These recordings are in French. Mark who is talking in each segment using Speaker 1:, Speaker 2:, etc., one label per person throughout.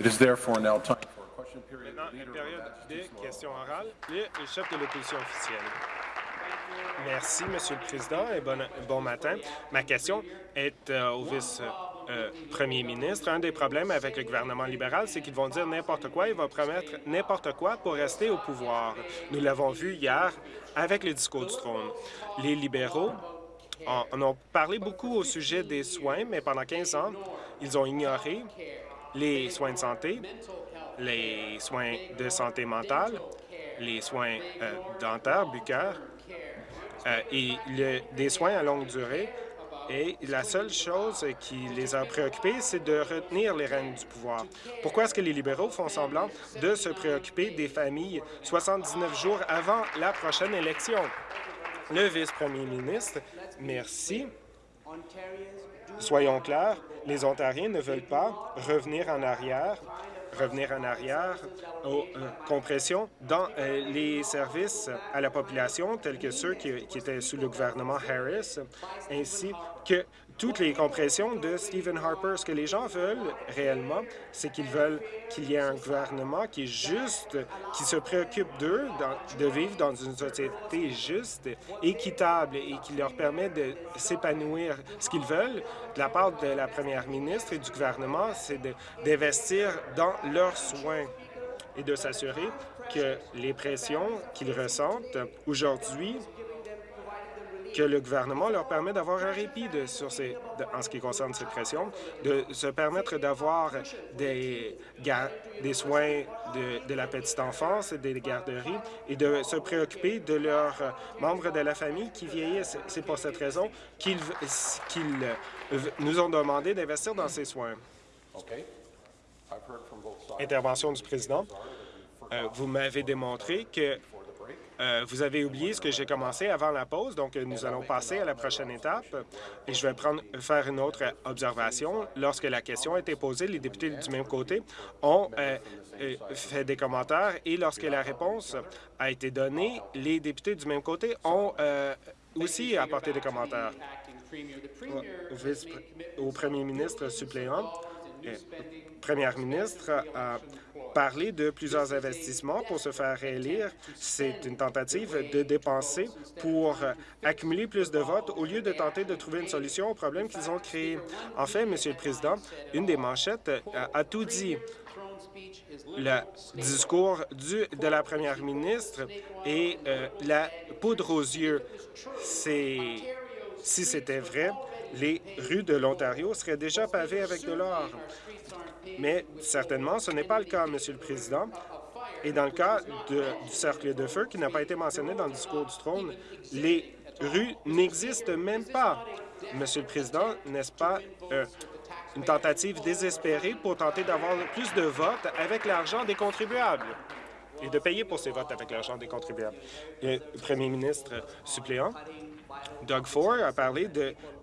Speaker 1: It is therefore now time for a question period.
Speaker 2: Maintenant, une période questions orales. Le chef de l'opposition officielle. Merci, Monsieur le Président, et bon, bon matin. Ma question est euh, au vice-premier ministre. Un des problèmes avec le gouvernement libéral, c'est qu'ils vont dire n'importe quoi. Ils vont promettre n'importe quoi pour rester au pouvoir. Nous l'avons vu hier avec le discours du trône. Les libéraux en, en ont parlé beaucoup au sujet des soins, mais pendant 15 ans, ils ont ignoré les soins de santé, les soins de santé mentale, les soins euh, dentaires, buccaires euh, et des soins à longue durée. Et la seule chose qui les a préoccupés, c'est de retenir les rênes du pouvoir. Pourquoi est-ce que les libéraux font semblant de se préoccuper des familles 79 jours avant la prochaine élection? Le vice-premier ministre, merci. Soyons clairs, les Ontariens ne veulent pas revenir en arrière, revenir en arrière aux euh, compressions dans euh, les services à la population, tels que ceux qui, qui étaient sous le gouvernement Harris, ainsi que toutes les compressions de Stephen Harper. Ce que les gens veulent réellement, c'est qu'ils veulent qu'il y ait un gouvernement qui est juste, qui se préoccupe d'eux, de vivre dans une société juste, équitable et qui leur permet de s'épanouir. Ce qu'ils veulent de la part de la première ministre et du gouvernement, c'est d'investir dans leurs soins et de s'assurer que les pressions qu'ils ressentent aujourd'hui que le gouvernement leur permet d'avoir un répit de- sur ces, de- en ce qui concerne cette pression, de se permettre d'avoir des, soins de, de la petite enfance, des garderies, et de se préoccuper de leurs membres de la famille qui vieillissent. C'est pour cette raison qu'ils euh, nous ont demandé d'investir dans ces soins.
Speaker 1: Okay.
Speaker 2: Intervention du président. Euh, vous m'avez démontré que euh, vous avez oublié ce que j'ai commencé avant la pause, donc euh, nous allons passer à la prochaine étape. Et je vais prendre, faire une autre observation. Lorsque la question a été posée, les députés du même côté ont euh, euh, fait des commentaires et lorsque la réponse a été donnée, les députés du même côté ont euh, aussi apporté des commentaires. Au, premier ministre suppléant, euh, première ministre parlé de plusieurs investissements pour se faire réélire. C'est une tentative de dépenser pour accumuler plus de votes au lieu de tenter de trouver une solution aux problèmes qu'ils ont créés. En fait, Monsieur le Président, une des manchettes a tout dit le discours de la première ministre et euh, la poudre aux yeux. Si c'était vrai, les rues de l'Ontario seraient déjà pavées avec de l'or. Mais certainement, ce n'est pas le cas, Monsieur le Président. Et dans le cas du cercle de feu, qui n'a pas été mentionné dans le discours du trône, les rues n'existent même pas. Monsieur le Président, n'est-ce pas euh, une tentative désespérée pour tenter d'avoir plus de votes avec l'argent des contribuables et de payer pour ces votes avec l'argent des contribuables? Le premier ministre suppléant, Doug Ford a parlé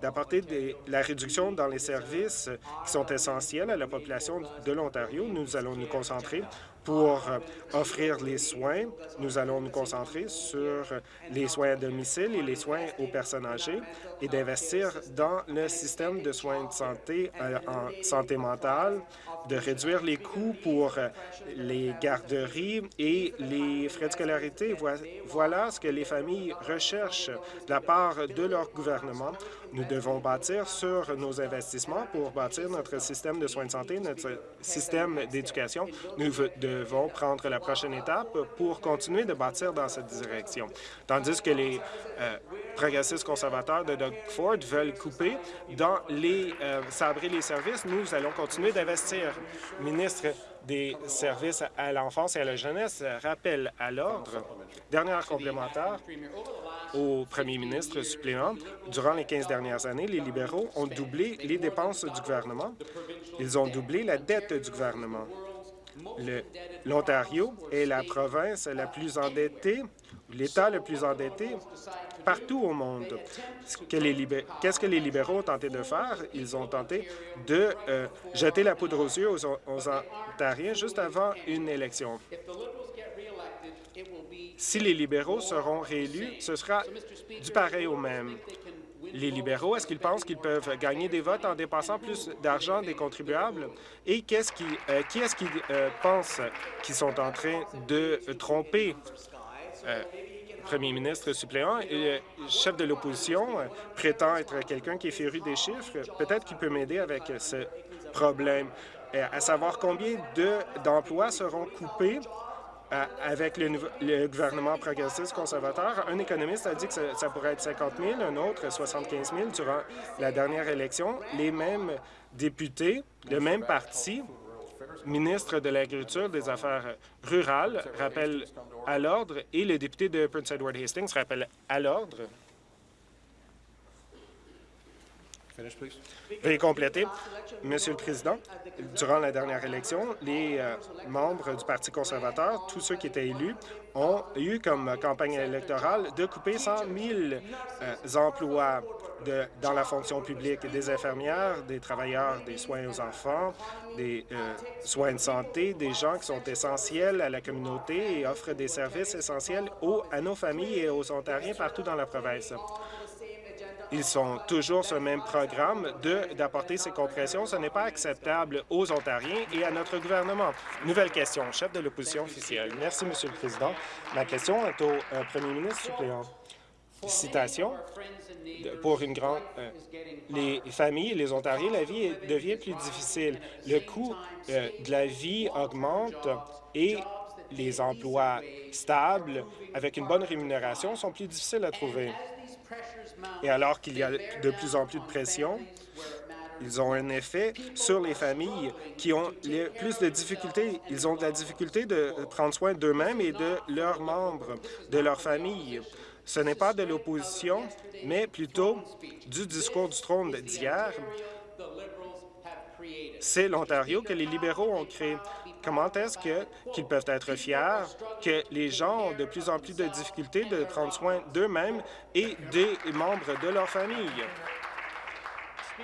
Speaker 2: d'apporter la réduction dans les services qui sont essentiels à la population de l'Ontario. Nous allons nous concentrer pour euh, offrir les soins. Nous allons nous concentrer sur les soins à domicile et les soins aux personnes âgées et d'investir dans le système de soins de santé euh, en santé mentale, de réduire les coûts pour euh, les garderies et les frais de scolarité. Voi- Voilà ce que les familles recherchent de la part de leur gouvernement. Nous devons bâtir sur nos investissements pour bâtir notre système de soins de santé, notre système d'éducation. Nous devons prendre la prochaine étape pour continuer de bâtir dans cette direction. Tandis que les euh, progressistes conservateurs de Doug Ford veulent couper dans les euh, sabrer les services, nous allons continuer d'investir. Ministre des services à l'enfance et à la jeunesse rappelle à l'ordre. Dernière complémentaire au premier ministre suppléant. Durant les 15 dernières années, les libéraux ont doublé les dépenses du gouvernement. Ils ont doublé la dette du gouvernement. L'Ontario est la province la plus endettée, l'État le plus endetté partout au monde. Qu'est-ce que les libéraux ont tenté de faire? Ils ont tenté de euh, jeter la poudre aux yeux aux, aux Ontariens juste avant une élection. Si les libéraux seront réélus, ce sera du pareil au même. les libéraux? Est-ce qu'ils pensent qu'ils peuvent gagner des votes en dépassant plus d'argent des contribuables? Et euh, qui est-ce qui euh, pense qu'ils sont en train de tromper? Euh, premier ministre suppléant et chef de l'opposition prétend être quelqu'un qui est féru des chiffres. Peut-être qu'il peut m'aider avec ce problème, à savoir combien d'emplois seront coupés? Avec le, le, gouvernement progressiste conservateur. Un économiste a dit que ça, ça, pourrait être 50 000, un autre 75 000 durant la dernière élection. Les mêmes députés, le même parti, ministre de l'Agriculture des Affaires rurales, rappelle à l'ordre et le député de Prince Edward Hastings rappelle à l'ordre. Veuillez compléter. Monsieur le Président, durant la dernière élection, les euh, membres du Parti conservateur, tous ceux qui étaient élus, ont eu comme campagne électorale de couper 100 000 euh, emplois dans la fonction publique, des infirmières, des travailleurs des soins aux enfants, des euh, soins de santé, des gens qui sont essentiels à la communauté et offrent des services essentiels à nos familles et aux Ontariens partout dans la province. Ils sont toujours sur le même programme d'apporter ces compressions. Ce n'est pas acceptable aux Ontariens et à notre gouvernement. Nouvelle question, chef de l'opposition officielle. Merci, Monsieur le Président. Ma question est au euh, premier ministre suppléant. Citation. Pour une grande... Euh, les familles, les Ontariens, la vie devient plus difficile. Le coût euh, de la vie augmente et les emplois stables avec une bonne rémunération sont plus difficiles à trouver. Et alors qu'il y a de plus en plus de pression, ils ont un effet sur les familles qui ont les plus de difficultés. Ils ont de la difficulté de prendre soin d'eux-mêmes et de leurs membres, de leur famille. Ce n'est pas de l'opposition, mais plutôt du discours du trône d'hier. C'est l'Ontario que les libéraux ont créé. Comment est-ce qu'ils peuvent être fiers que les gens ont de plus en plus de difficultés de prendre soin d'eux-mêmes et des membres de leur famille?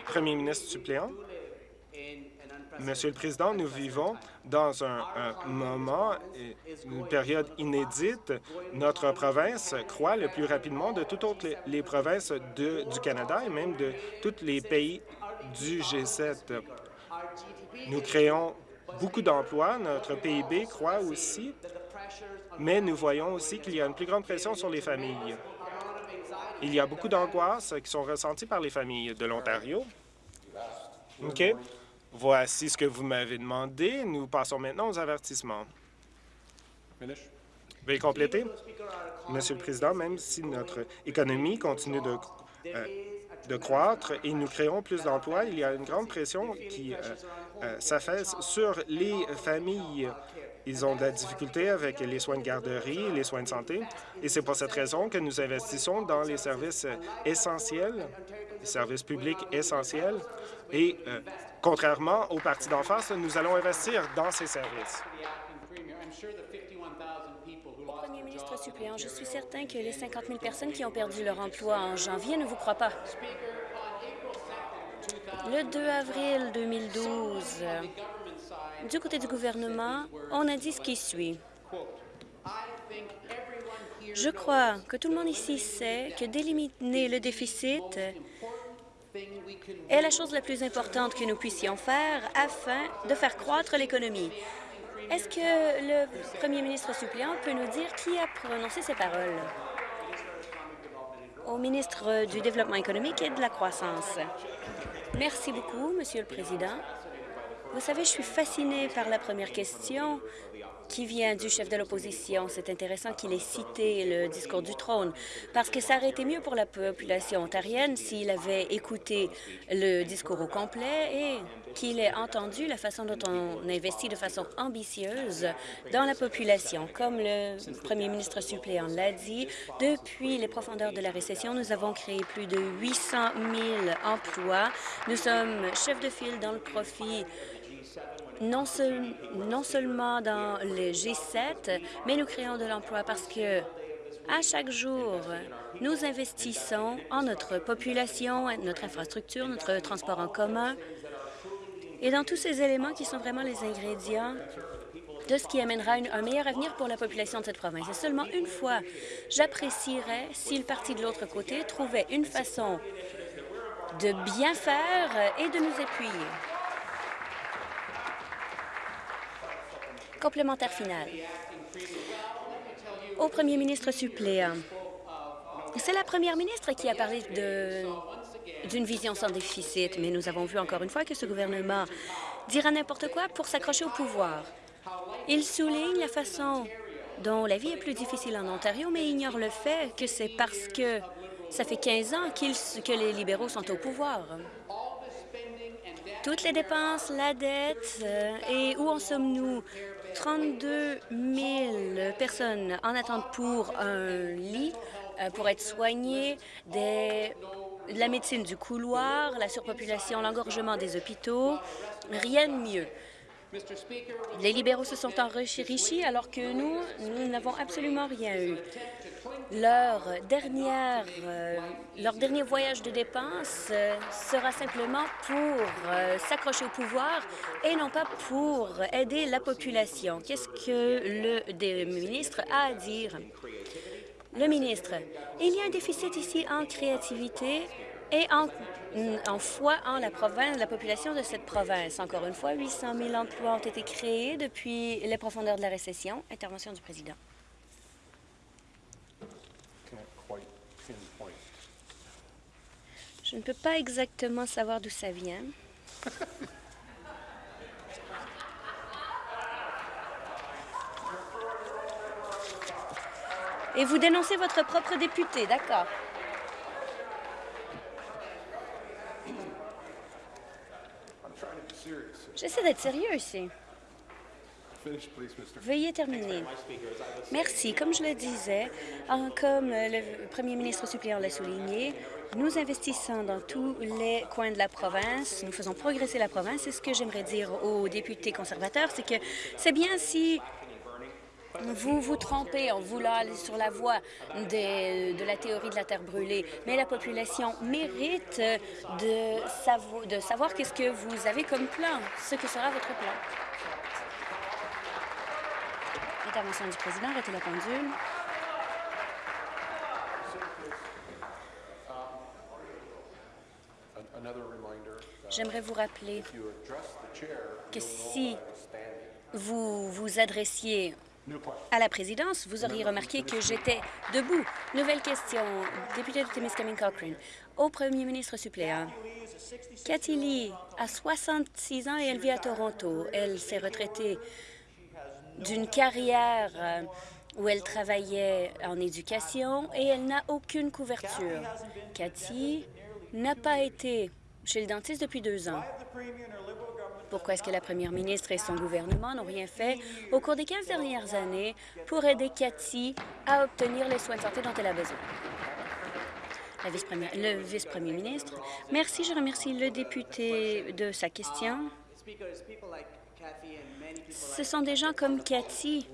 Speaker 2: Premier ministre suppléant. Monsieur le Président, nous vivons dans un, moment, une période inédite. Notre province croît le plus rapidement de toutes les, provinces du Canada et même de tous les pays du G7. Nous créons beaucoup d'emplois. Notre PIB croît aussi, mais nous voyons aussi qu'il y a une plus grande pression sur les familles. Il y a beaucoup d'angoisses qui sont ressenties par les familles de l'Ontario. OK? Voici ce que vous m'avez demandé. Nous passons maintenant aux avertissements. Veuillez compléter. Monsieur le Président, même si notre économie continue de, euh, de croître et nous créons plus d'emplois, il y a une grande pression qui euh, euh, s'affaisse sur les familles. Ils ont de la difficulté avec les soins de garderie les soins de santé. Et c'est pour cette raison que nous investissons dans les services essentiels, les services publics essentiels. Et euh, contrairement au parti d'en face, nous allons investir dans ces services.
Speaker 3: Premier ministre suppléant, je suis certain que les 50 000 personnes qui ont perdu leur emploi en janvier ne vous croient pas. Le 2 avril 2012, du côté du gouvernement, on a dit ce qui suit. Je crois que tout le monde ici sait que d'éliminer le déficit est la chose la plus importante que nous puissions faire afin de faire croître l'économie. Est-ce que le premier ministre suppléant peut nous dire qui a prononcé ces paroles? Au ministre du Développement économique et de la croissance. Merci beaucoup, Monsieur le Président. Vous savez, je suis fascinée par la première question qui vient du chef de l'opposition? C'est intéressant qu'il ait cité le discours du trône, parce que ça aurait été mieux pour la population ontarienne s'il avait écouté le discours au complet et qu'il ait entendu la façon dont on investit de façon ambitieuse dans la population. Comme le premier ministre suppléant l'a dit, depuis les profondeurs de la récession, nous avons créé plus de 800 000 emplois. Nous sommes chefs de file dans le profit non, seul, non seulement dans le G7, mais nous créons de l'emploi parce que à chaque jour, nous investissons en notre population, notre infrastructure, notre transport en commun et dans tous ces éléments qui sont vraiment les ingrédients de ce qui amènera un meilleur avenir pour la population de cette province. Et seulement une fois, j'apprécierais si le parti de l'autre côté trouvait une façon de bien faire et de nous appuyer. Complémentaire final. Au premier ministre suppléant, c'est la première ministre qui a parlé d'une vision sans déficit, mais nous avons vu encore une fois que ce gouvernement dira n'importe quoi pour s'accrocher au pouvoir. Il souligne la façon dont la vie est plus difficile en Ontario, mais ignore le fait que c'est parce que ça fait 15 ans que les libéraux sont au pouvoir. Toutes les dépenses, la dette, euh, et où en sommes-nous? 32 000 personnes en attente pour un lit, euh, pour être soignées, la médecine du couloir, la surpopulation, l'engorgement des hôpitaux, rien de mieux. Les libéraux se sont enrichis alors que nous, nous n'avons absolument rien eu. Leur, dernière, euh, leur dernier voyage de dépenses euh, sera simplement pour euh, s'accrocher au pouvoir et non pas pour aider la population. Qu'est-ce que le ministre a à dire? Le ministre, il y a un déficit ici en créativité et en, en foi en la province, la population de cette province. Encore une fois, 800 000 emplois ont été créés depuis les profondeurs de la récession. Intervention du président. Je ne peux pas exactement savoir d'où ça vient. Et vous dénoncez votre propre député, d'accord. J'essaie d'être sérieux ici. Veuillez terminer. Merci. Comme je le disais, comme le premier ministre suppléant l'a souligné, nous investissons dans tous les coins de la province. Nous faisons progresser la province. Et ce que j'aimerais dire aux députés conservateurs, c'est que c'est bien si vous vous trompez en voulant aller sur la voie de la théorie de la terre brûlée, mais la population mérite de, savoir qu'est-ce que vous avez comme plan, ce que sera votre plan. Intervention du président, arrêtez la pendule. J'aimerais vous rappeler que si vous vous adressiez à la présidence, vous auriez remarqué que j'étais debout. Nouvelle question, député de Timiskaming Cochrane. Au premier ministre suppléant, Cathy Lee a 66 ans et elle vit à Toronto. Elle s'est retraitée d'une carrière euh, où elle travaillait en éducation et elle n'a aucune couverture. Cathy n'a pas été chez le dentiste depuis deux ans. Pourquoi est-ce que la première ministre et son gouvernement n'ont rien fait au cours des 15 dernières années pour aider Cathy à obtenir les soins de santé dont elle a besoin? Vice le vice-premier ministre. Merci. Je remercie le député de sa question. Ce sont des gens comme Cathy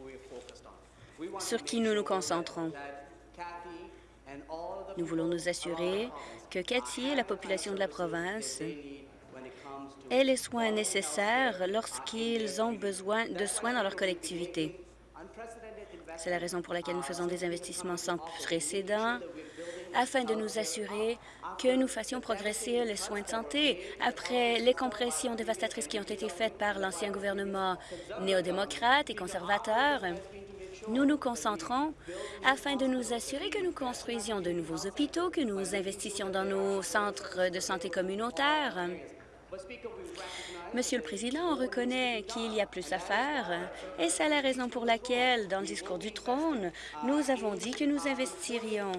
Speaker 3: sur qui nous nous concentrons. Nous voulons nous assurer que Cathy et la population de la province aient les soins nécessaires lorsqu'ils ont besoin de soins dans leur collectivité. C'est la raison pour laquelle nous faisons des investissements sans précédent afin de nous assurer que nous fassions progresser les soins de santé. Après les compressions dévastatrices qui ont été faites par l'ancien gouvernement néo-démocrate et conservateur, nous nous concentrons afin de nous assurer que nous construisions de nouveaux hôpitaux, que nous investissions dans nos centres de santé communautaires. Monsieur le Président, on reconnaît qu'il y a plus à faire et c'est la raison pour laquelle, dans le discours du trône, nous avons dit que nous investirions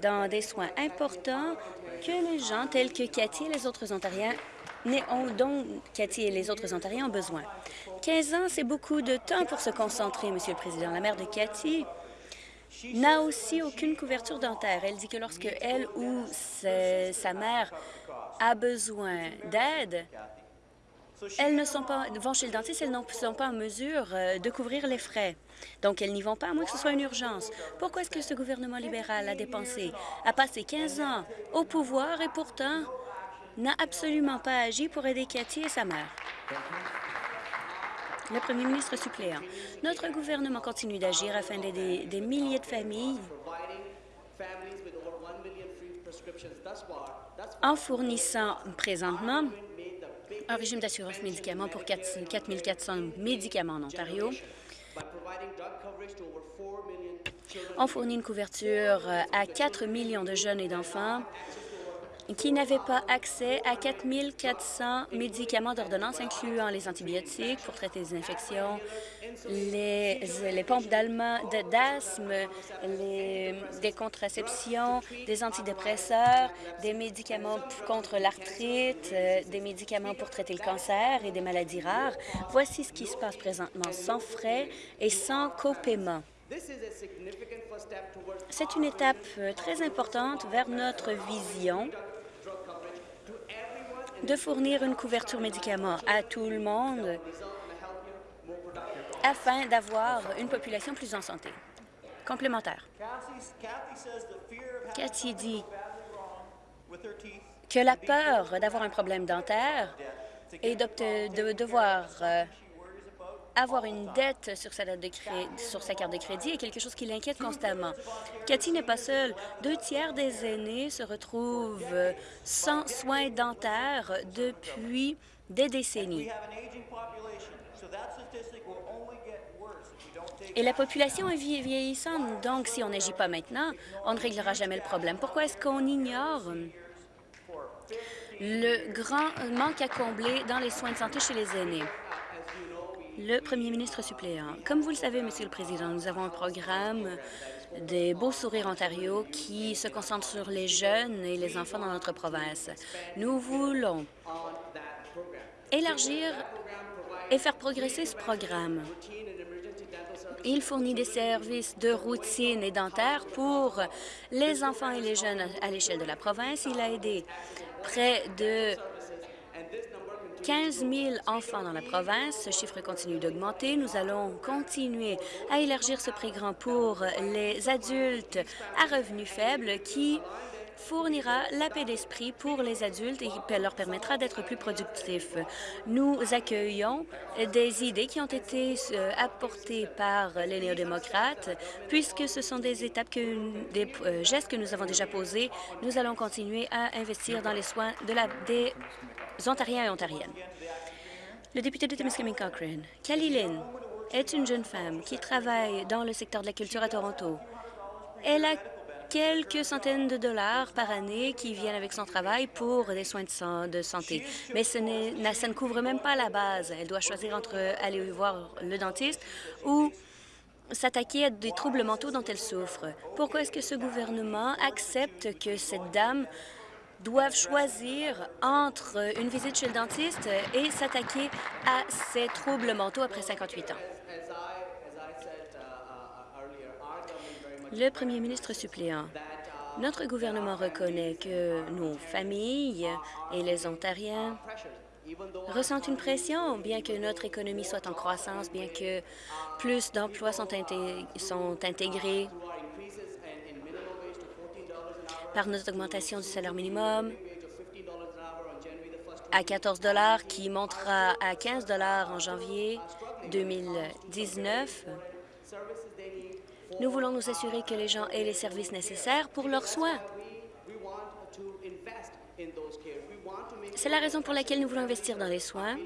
Speaker 3: dans des soins importants que les gens tels que Cathy et les autres Ontariens dont Cathy et les autres Ontariens ont besoin. 15 ans, c'est beaucoup de temps pour se concentrer, Monsieur le Président. La mère de Cathy n'a aussi aucune couverture dentaire. Elle dit que lorsque elle ou sa mère a besoin d'aide, elles ne sont pas, vont chez le dentiste, elles ne sont pas en mesure euh, de couvrir les frais. Donc, elles n'y vont pas, à moins que ce soit une urgence. Pourquoi est-ce que ce gouvernement libéral a dépensé, a passé 15 ans au pouvoir et pourtant n'a absolument pas agi pour aider Cathy et sa mère? Le premier ministre suppléant. Notre gouvernement continue d'agir afin d'aider des milliers de familles en fournissant présentement un régime d'assurance médicaments pour 4 400 médicaments en Ontario. On fournit une couverture à 4 millions de jeunes et d'enfants qui n'avaient pas accès à 4 400 médicaments d'ordonnance, incluant les antibiotiques pour traiter les infections, les, pompes d'asthme, des contraceptions, des antidépresseurs, des médicaments contre l'arthrite, euh, des médicaments pour traiter le cancer et des maladies rares. Voici ce qui se passe présentement, sans frais et sans copaiement. C'est une étape euh, très importante vers notre vision de fournir une couverture médicaments à tout le monde afin d'avoir une population plus en santé. Complémentaire. Cathy dit que la peur d'avoir un problème dentaire et de devoir euh, avoir une dette sur sa, de sur sa carte de crédit est quelque chose qui l'inquiète constamment. Cathy n'est pas seule. Deux tiers des aînés se retrouvent sans soins dentaires depuis des décennies. Et la population est vieillissante, donc si on n'agit pas maintenant, on ne réglera jamais le problème. Pourquoi est-ce qu'on ignore le grand manque à combler dans les soins de santé chez les aînés? Le premier ministre suppléant. Comme vous le savez, Monsieur le Président, nous avons un programme des Beaux Sourires Ontario qui se concentre sur les jeunes et les enfants dans notre province. Nous voulons élargir et faire progresser ce programme. Il fournit des services de routine et dentaire pour les enfants et les jeunes à l'échelle de la province. Il a aidé près de 15 000 enfants dans la province. Ce chiffre continue d'augmenter. Nous allons continuer à élargir ce programme pour les adultes à revenus faibles qui fournira la paix d'esprit pour les adultes et leur permettra d'être plus productifs. Nous accueillons des idées qui ont été euh, apportées par les néo-démocrates, puisque ce sont des étapes, des euh, gestes que nous avons déjà posés. Nous allons continuer à investir dans les soins de la, des Ontariens et Ontariennes. Le député de Timiskaming Cochrane, Lynn, est une jeune femme qui travaille dans le secteur de la culture à Toronto. Elle a quelques centaines de dollars par année qui viennent avec son travail pour des soins de santé. Mais ça ne couvre même pas la base. Elle doit choisir entre aller voir le dentiste ou s'attaquer à des troubles mentaux dont elle souffre. Pourquoi est-ce que ce gouvernement accepte que cette dame doivent choisir entre une visite chez le dentiste et s'attaquer à ses troubles mentaux après 58 ans? Le premier ministre suppléant. Notre gouvernement reconnaît que nos familles et les Ontariens ressentent une pression, bien que notre économie soit en croissance, bien que plus d'emplois sont, intégrés par notre augmentation du salaire minimum à 14 qui montera à 15 en janvier 2019. Nous voulons nous assurer que les gens aient les services nécessaires pour leurs soins. C'est la raison pour laquelle nous voulons investir dans les soins,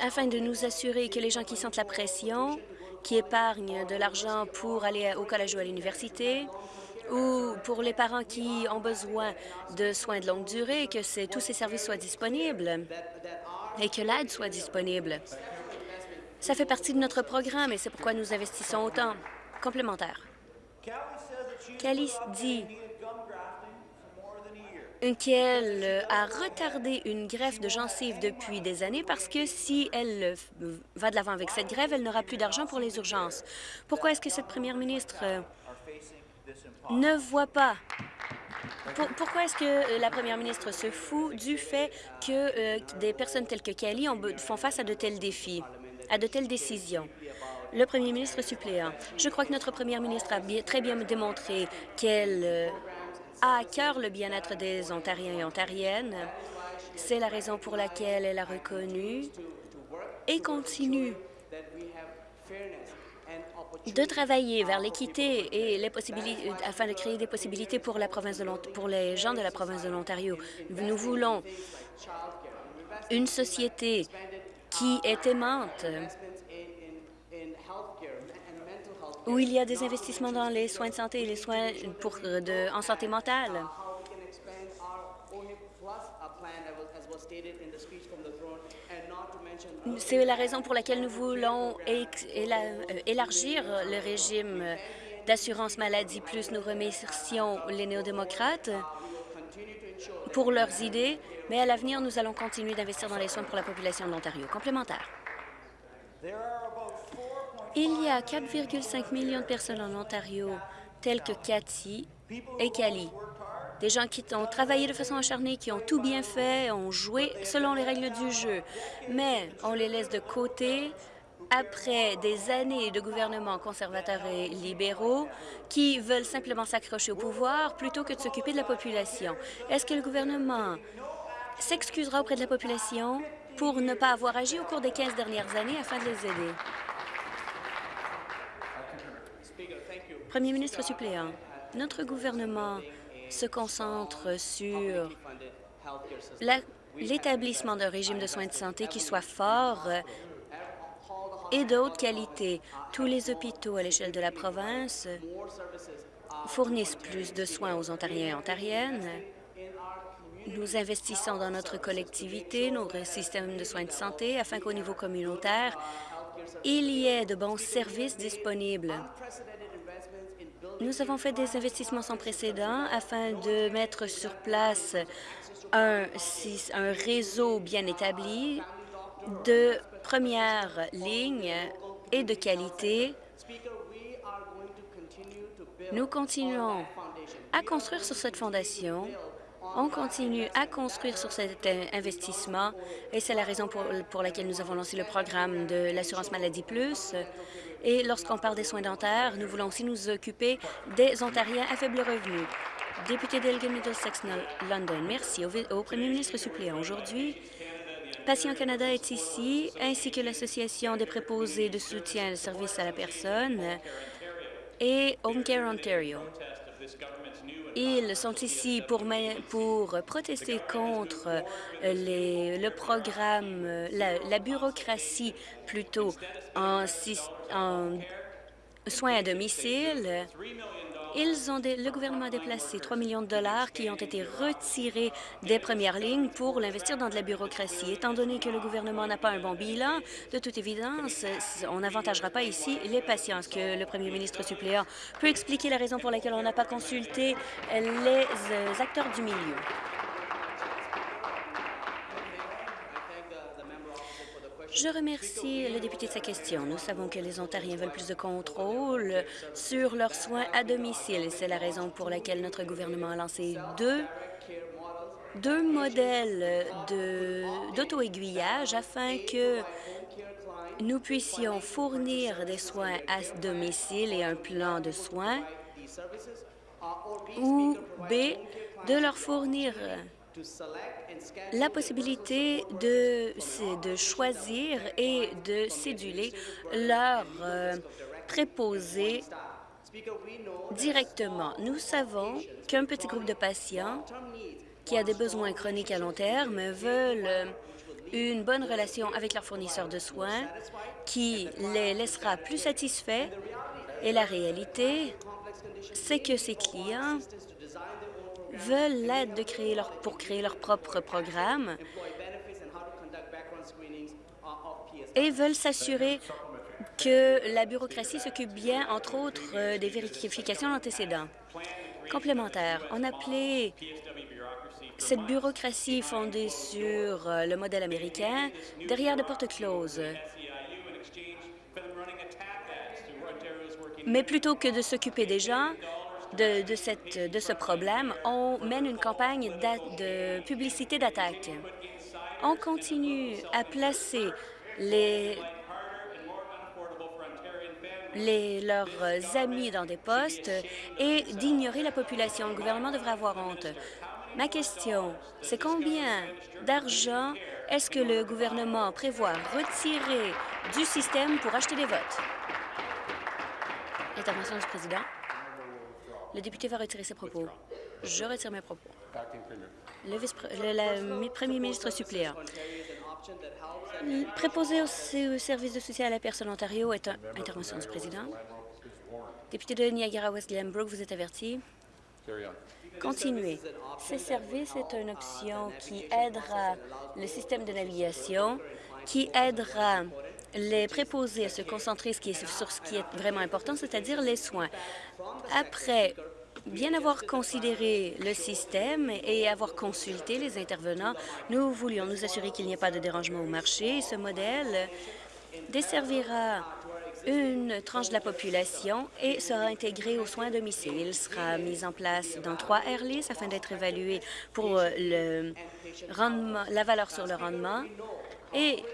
Speaker 3: afin de nous assurer que les gens qui sentent la pression, qui épargnent de l'argent pour aller au collège ou à l'université, ou pour les parents qui ont besoin de soins de longue durée, que tous ces services soient disponibles et que l'aide soit disponible. Ça fait partie de notre programme et c'est pourquoi nous investissons autant. Complémentaire. Kelly dit qu'elle a retardé une greffe de gencive depuis des années parce que si elle va de l'avant avec cette grève, elle n'aura plus d'argent pour les urgences. Pourquoi est-ce que cette première ministre ne voit pas? Pourquoi est-ce que euh, la première ministre se fout du fait que euh, des personnes telles que Kelly font face à de tels défis, à de telles décisions? Le premier ministre suppléant, je crois que notre première ministre a très bien démontré qu'elle euh, a à cœur le bien-être des Ontariens et Ontariennes. C'est la raison pour laquelle elle a reconnu et continue de travailler vers l'équité et afin de créer des possibilités pour pour les gens de la province de l'Ontario. Nous voulons une société qui est aimante, où il y a des investissements dans les soins de santé et les soins pour, en santé mentale. C'est la raison pour laquelle nous voulons euh, élargir le régime d'assurance maladie plus. Nous remercions les néo-démocrates pour leurs idées, mais à l'avenir, nous allons continuer d'investir dans les soins pour la population de l'Ontario. Complémentaire. Il y a 4,5 millions de personnes en Ontario, telles que Cathy et Cali. Des gens qui ont travaillé de façon acharnée, qui ont tout bien fait, ont joué selon les règles du jeu. Mais on les laisse de côté après des années de gouvernements conservateurs et libéraux qui veulent simplement s'accrocher au pouvoir plutôt que de s'occuper de la population. Est-ce que le gouvernement s'excusera auprès de la population pour ne pas avoir agi au cours des 15 dernières années afin de les aider? Premier ministre suppléant, notre gouvernement se concentre sur l'établissement d'un régime de soins de santé qui soit fort et de haute qualité. Tous les hôpitaux à l'échelle de la province fournissent plus de soins aux Ontariens et Ontariennes. Nous investissons dans notre collectivité, nos systèmes de soins de santé, afin qu'au niveau communautaire, il y ait de bons services disponibles. Nous avons fait des investissements sans précédent afin de mettre sur place un, un réseau bien établi de première ligne et de qualité. Nous continuons à construire sur cette fondation. On continue à construire sur cet investissement et c'est la raison pour, laquelle nous avons lancé le programme de l'assurance maladie plus et lorsqu'on parle des soins dentaires, nous voulons aussi nous occuper des Ontariens à faible revenu. Député d'Elgin Middlesex London, merci au, premier ministre suppléant. Aujourd'hui, Patient Canada est ici, ainsi que l'Association des préposés de soutien et services à la personne et Home Care Ontario. Ils sont ici pour, pour protester contre euh, les, le programme, euh, la, bureaucratie plutôt en soins à domicile. Ils ont le gouvernement a déplacé 3 millions de dollars qui ont été retirés des premières lignes pour l'investir dans de la bureaucratie. Étant donné que le gouvernement n'a pas un bon bilan, de toute évidence, on n'avantagera pas ici les patients. Est-ce que le premier ministre suppléant peut expliquer la raison pour laquelle on n'a pas consulté les euh, acteurs du milieu? Je remercie le député de sa question. Nous savons que les Ontariens veulent plus de contrôle sur leurs soins à domicile. C'est la raison pour laquelle notre gouvernement a lancé deux, deux modèles d'auto-aiguillage afin que nous puissions fournir des soins à domicile et un plan de soins ou B, de leur fournir la possibilité de, choisir et de céduler leurs euh, préposés directement. Nous savons qu'un petit groupe de patients qui a des besoins chroniques à long terme veulent une bonne relation avec leur fournisseur de soins qui les laissera plus satisfaits. Et la réalité, c'est que ces clients veulent l'aide pour créer leur propre programme et veulent s'assurer que la bureaucratie s'occupe bien, entre autres, euh, des vérifications d'antécédents. Complémentaire, on appelait cette bureaucratie fondée sur euh, le modèle américain derrière des portes closes. Mais plutôt que de s'occuper des gens, de, ce problème, on mène une campagne de publicité d'attaque. On continue à placer leurs amis dans des postes et d'ignorer la population. Le gouvernement devrait avoir honte. Ma question, c'est combien d'argent est-ce que le gouvernement prévoit retirer du système pour acheter des votes? Intervention du président. Le député va retirer ses propos. Je retire mes propos. Le, premier ministre suppléant. Préposé au, service de soutien à la personne Ontario est une intervention du président. Député de Niagara-West Glenbrook, vous êtes averti. Continuez. Ces services est une option qui aidera le système de navigation, qui aidera les préposés à se concentrer sur ce qui est vraiment important, c'est-à-dire les soins. Après bien avoir considéré le système et avoir consulté les intervenants, nous voulions nous assurer qu'il n'y ait pas de dérangement au marché. Ce modèle desservira une tranche de la population et sera intégré aux soins à domicile. Il sera mis en place dans trois airlists afin d'être évalué pour euh, le rendement, la valeur sur le rendement. Et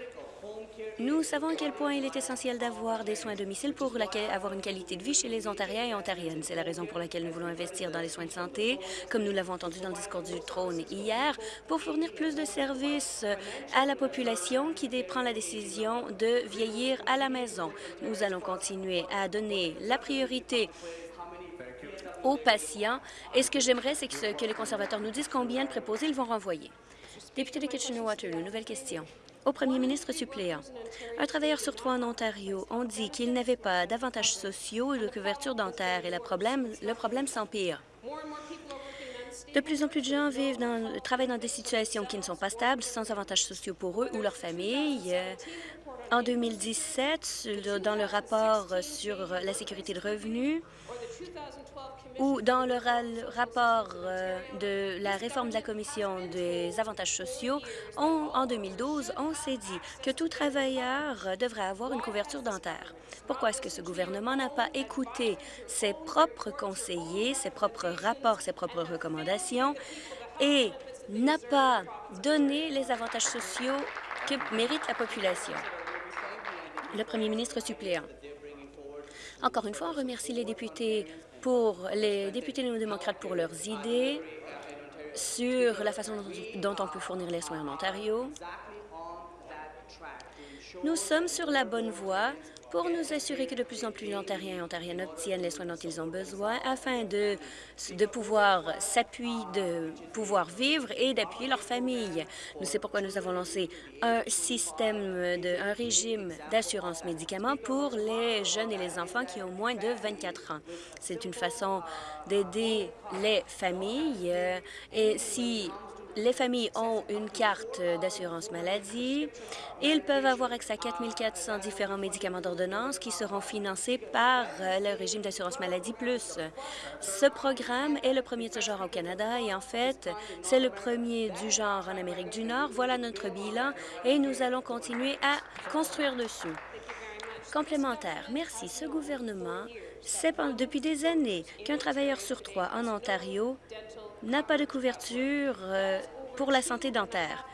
Speaker 3: nous savons à quel point il est essentiel d'avoir des soins à domicile pour avoir une qualité de vie chez les Ontariens et Ontariennes. C'est la raison pour laquelle nous voulons investir dans les soins de santé, comme nous l'avons entendu dans le discours du trône hier, pour fournir plus de services à la population qui prend la décision de vieillir à la maison. Nous allons continuer à donner la priorité aux patients. Et ce que j'aimerais, c'est que, que les conservateurs nous disent combien de préposés ils vont renvoyer. Député de Kitchener-Waterloo, nouvelle question. Au premier ministre suppléant, un travailleur sur trois en Ontario ont dit qu'il n'avait pas d'avantages sociaux et de couverture dentaire et le problème, le problème s'empire. De plus en plus de gens vivent dans, travaillent dans des situations qui ne sont pas stables, sans avantages sociaux pour eux ou leur famille. Euh, En 2017, sur- dans le rapport sur la sécurité de revenus, ou dans le ra- le rapport euh, de la réforme de la Commission des avantages sociaux, en 2012, on s'est dit que tout travailleur devrait avoir une couverture dentaire. Pourquoi est-ce que ce gouvernement n'a pas écouté ses propres conseillers, ses propres rapports, ses propres recommandations et n'a pas donné les avantages sociaux que mérite la population? Le premier ministre suppléant. Encore une fois, on remercie les députés pour les députés néo-démocrates pour leurs idées sur la façon dont, dont on peut fournir les soins en Ontario. Nous sommes sur la bonne voie pour nous assurer que de plus en plus d'Ontariens et Ontariennes obtiennent les soins dont ils ont besoin afin de, de pouvoir s'appuyer, de pouvoir vivre et d'appuyer leur famille. C'est pourquoi nous avons lancé un système, un régime d'assurance médicaments pour les jeunes et les enfants qui ont moins de 24 ans. C'est une façon d'aider les familles euh, et si les familles ont une carte d'assurance maladie. Ils peuvent avoir accès à 4 400 différents médicaments d'ordonnance qui seront financés par euh, le régime d'assurance maladie plus. Ce programme est le premier de ce genre au Canada et en fait, c'est le premier du genre en Amérique du Nord. Voilà notre bilan et nous allons continuer à construire dessus. Complémentaire. Merci. Ce gouvernement sait depuis des années qu'un travailleur sur trois en Ontario n'a pas de couverture euh, pour la santé dentaire.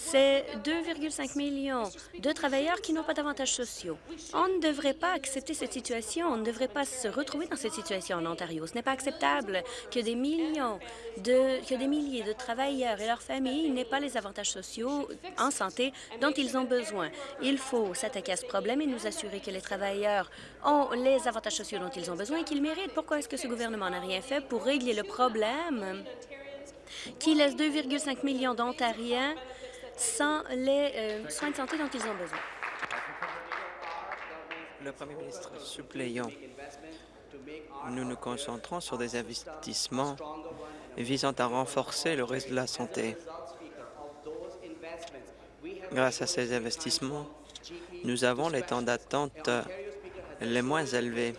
Speaker 3: C'est 2,5 millions de travailleurs qui n'ont pas d'avantages sociaux. On ne devrait pas accepter cette situation. On ne devrait pas se retrouver dans cette situation en Ontario. Ce n'est pas acceptable que des millions de, que des milliers de travailleurs et leurs familles n'aient pas les avantages sociaux en santé dont ils ont besoin. Il faut s'attaquer à ce problème et nous assurer que les travailleurs ont les avantages sociaux dont ils ont besoin et qu'ils méritent. Pourquoi est-ce que ce gouvernement n'a rien fait pour régler le problème? Qui laisse 2,5 millions d'Ontariens sans les euh, soins de santé dont ils ont besoin.
Speaker 4: Le Premier ministre suppléant, nous nous concentrons sur des investissements visant à renforcer le réseau de la santé. Grâce à ces investissements, nous avons les temps d'attente les moins élevés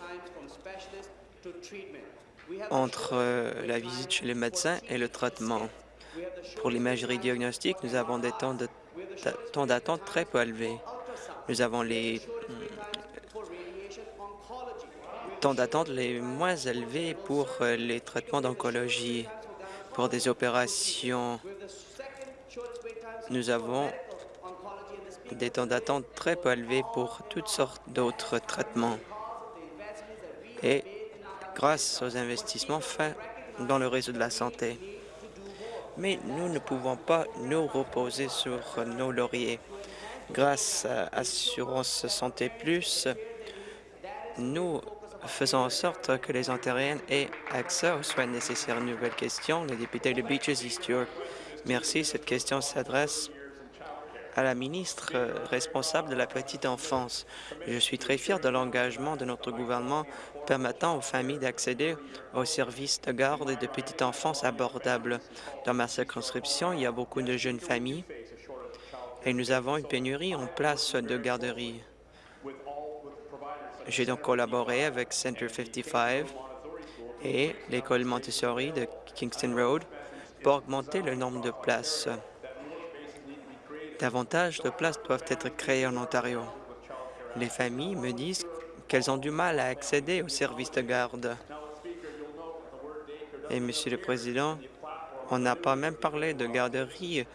Speaker 4: entre euh, la visite chez les médecins et le traitement. Pour l'imagerie diagnostique, nous avons des temps d'attente très peu élevés. Nous avons les mm, temps d'attente les moins élevés pour euh, les traitements d'oncologie. Pour des opérations, nous avons des temps d'attente très peu élevés pour toutes sortes d'autres traitements. Et grâce aux investissements faits dans le réseau de la santé. Mais nous ne pouvons pas nous reposer sur nos lauriers. Grâce à Assurance Santé Plus, nous faisons en sorte que les Ontariens aient accès aux soins nécessaires. Nouvelle question, le député de Beaches East York. Merci. Cette question s'adresse à la ministre responsable de la petite enfance. Je suis très fier de l'engagement de notre gouvernement permettant aux familles d'accéder aux services de garde et de petite enfance abordables. Dans ma circonscription, il y a beaucoup de jeunes familles et nous avons une pénurie en place de garderie. J'ai donc collaboré avec Center 55 et l'école Montessori de Kingston Road pour augmenter le nombre de places. Davantage de places doivent être créées en Ontario. Les familles me disent qu'elles ont du mal à accéder aux services de garde. Et, Monsieur le Président, on n'a pas même parlé de garderie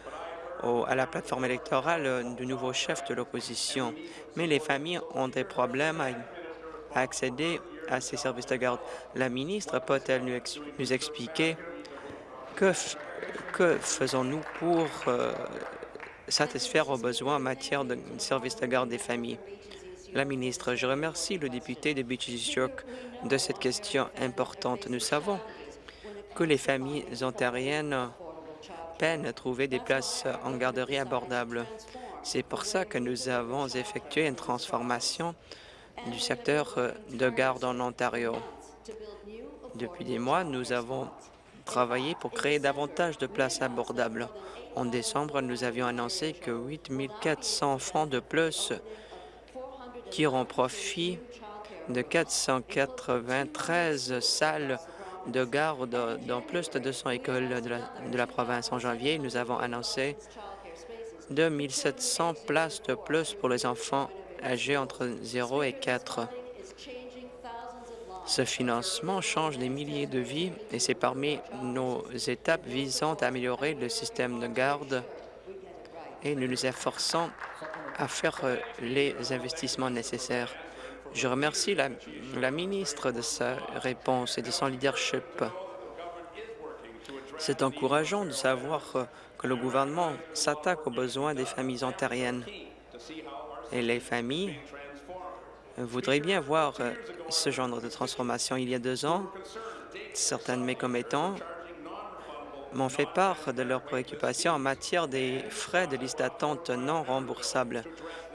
Speaker 4: à la plateforme électorale du nouveau chef de l'opposition. Mais les familles ont des problèmes à, accéder à ces services de garde. La ministre peut-elle nous, expliquer que, que faisons-nous pour euh, satisfaire aux besoins en matière de services de garde des familles? La ministre, je remercie le député de York de cette question importante. Nous savons que les familles ontariennes peinent à trouver des places en garderie abordables. C'est pour ça que nous avons effectué une transformation du secteur de garde en Ontario. Depuis des mois, nous avons travaillé pour créer davantage de places abordables. En décembre, nous avions annoncé que 8 400 enfants de plus tireront profit de 493 salles de garde dans plus de 200 écoles de la, de la province. En janvier, nous avons annoncé 2 700 places de plus pour les enfants âgés entre 0 et 4. Ce financement change des milliers de vies et c'est parmi nos étapes visant à améliorer le système de garde et nous nous efforçons à faire euh, les investissements nécessaires. Je remercie la, ministre de sa réponse et de son leadership. C'est encourageant de savoir euh, que le gouvernement s'attaque aux besoins des familles ontariennes. Et les familles voudrais bien voir euh, ce genre de transformation. Il y a deux ans, certains de mes commettants m'ont fait part de leurs préoccupations en matière des frais de liste d'attente non remboursables.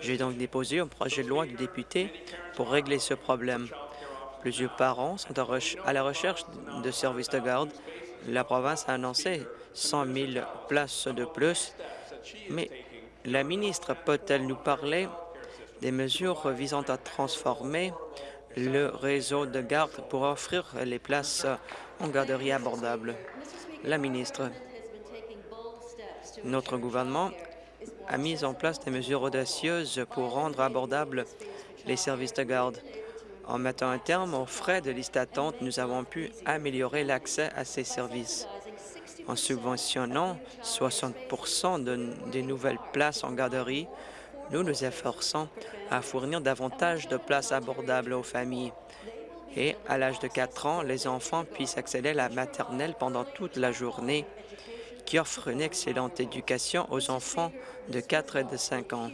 Speaker 4: J'ai donc déposé un projet de loi du député pour régler ce problème. Plusieurs parents sont à la recherche de services de garde. La province a annoncé 100 000 places de plus, mais la ministre peut-elle nous parler des mesures visant à transformer le réseau de garde pour offrir les places en garderie abordables. La ministre, notre gouvernement a mis en place des mesures audacieuses pour rendre abordables les services de garde. En mettant un terme aux frais de liste d'attente, nous avons pu améliorer l'accès à ces services. En subventionnant 60 des nouvelles places en garderie, nous nous efforçons à fournir davantage de places abordables aux familles. Et à l'âge de 4 ans, les enfants puissent accéder à la maternelle pendant toute la journée, qui offre une excellente éducation aux enfants de 4 et de 5 ans.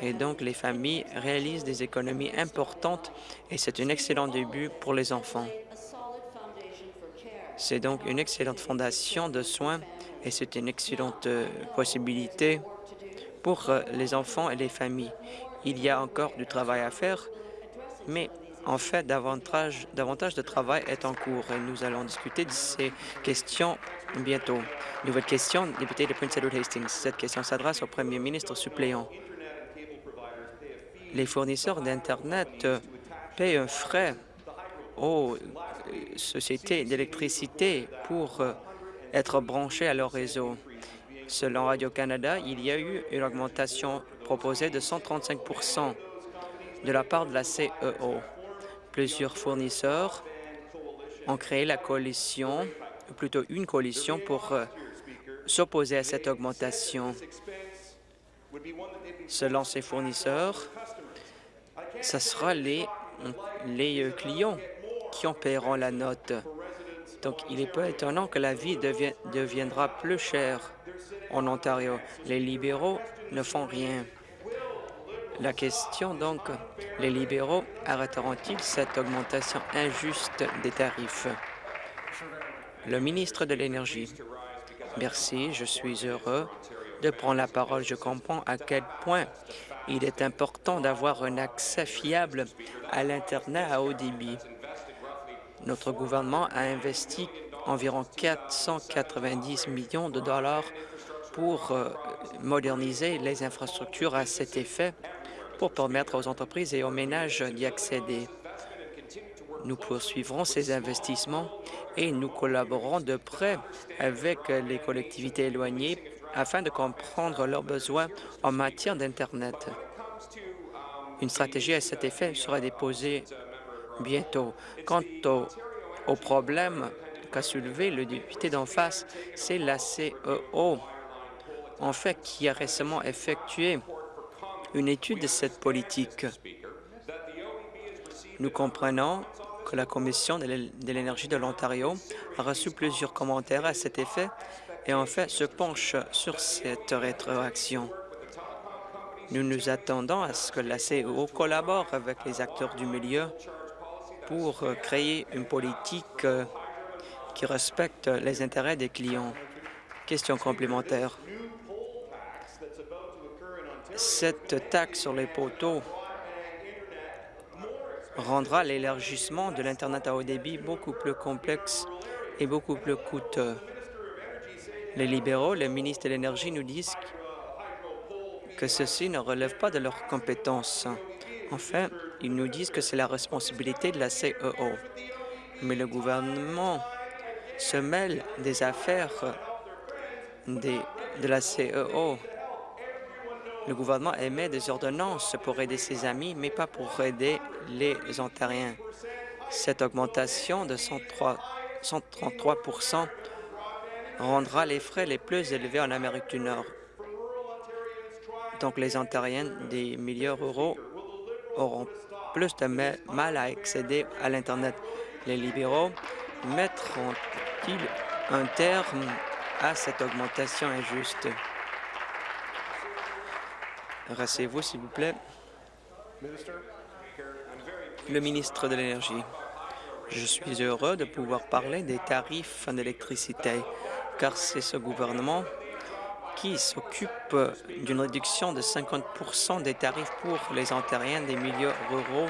Speaker 4: Et donc, les familles réalisent des économies importantes et c'est un excellent début pour les enfants. C'est donc une excellente fondation de soins et c'est une excellente euh, possibilité pour euh, les enfants et les familles. Il y a encore du travail à faire, mais en fait, davantage, de travail est en cours et nous allons discuter de ces questions bientôt. Nouvelle question, député de Prince Edward Hastings. Cette question s'adresse au premier ministre suppléant. Les fournisseurs d'Internet paient un frais aux sociétés d'électricité pour euh, être branchés à leur réseau. Selon Radio-Canada, il y a eu une augmentation proposée de 135% de la part de la CEO. Plusieurs fournisseurs ont créé la coalition, plutôt une coalition, pour euh, s'opposer à cette augmentation. Selon ces fournisseurs, ce sera les, euh, clients qui en paieront la note. Donc, il est peu étonnant que la vie deviendra plus chère en Ontario. Les libéraux ne font rien. La question, donc, les libéraux arrêteront-ils cette augmentation injuste des tarifs? Le ministre de l'Énergie. Merci, je suis heureux de prendre la parole. Je comprends à quel point il est important d'avoir un accès fiable à l'Internet à haut débit. Notre gouvernement a investi environ 490 millions de dollars pour euh, moderniser les infrastructures à cet effet pour permettre aux entreprises et aux ménages d'y accéder. Nous poursuivrons ces investissements et nous collaborerons de près avec les collectivités éloignées afin de comprendre leurs besoins en matière d'Internet. Une stratégie à cet effet sera déposée bientôt. Quant au, au problème qu'a soulevé le député d'en face, c'est la CEO, en fait, qui a récemment effectué une étude de cette politique. Nous comprenons que la Commission de l'énergie de l'Ontario a reçu plusieurs commentaires à cet effet et en fait se penche sur cette rétroaction. Nous nous attendons à ce que la CEO collabore avec les acteurs du milieu pour créer une politique qui respecte les intérêts des clients. Question complémentaire. Cette taxe sur les poteaux rendra l'élargissement de l'Internet à haut débit beaucoup plus complexe et beaucoup plus coûteux. Les libéraux, le ministre de l'Énergie nous disent que ceci ne relève pas de leurs compétences. Enfin, ils nous disent que c'est la responsabilité de la CEO. Mais le gouvernement se mêle des affaires de la CEO. Le gouvernement émet des ordonnances pour aider ses amis, mais pas pour aider les Ontariens. Cette augmentation de 103, 133% rendra les frais les plus élevés en Amérique du Nord. Donc, les Ontariens des milieux ruraux auront plus de mal à accéder à l'Internet. Les libéraux mettront-ils un terme à cette augmentation injuste? Rassez-vous, s'il vous plaît. Le ministre de l'Énergie. Je suis heureux de pouvoir parler des tarifs d'électricité, car c'est ce gouvernement qui s'occupe d'une réduction de 50% des tarifs pour les Ontariens des milieux ruraux.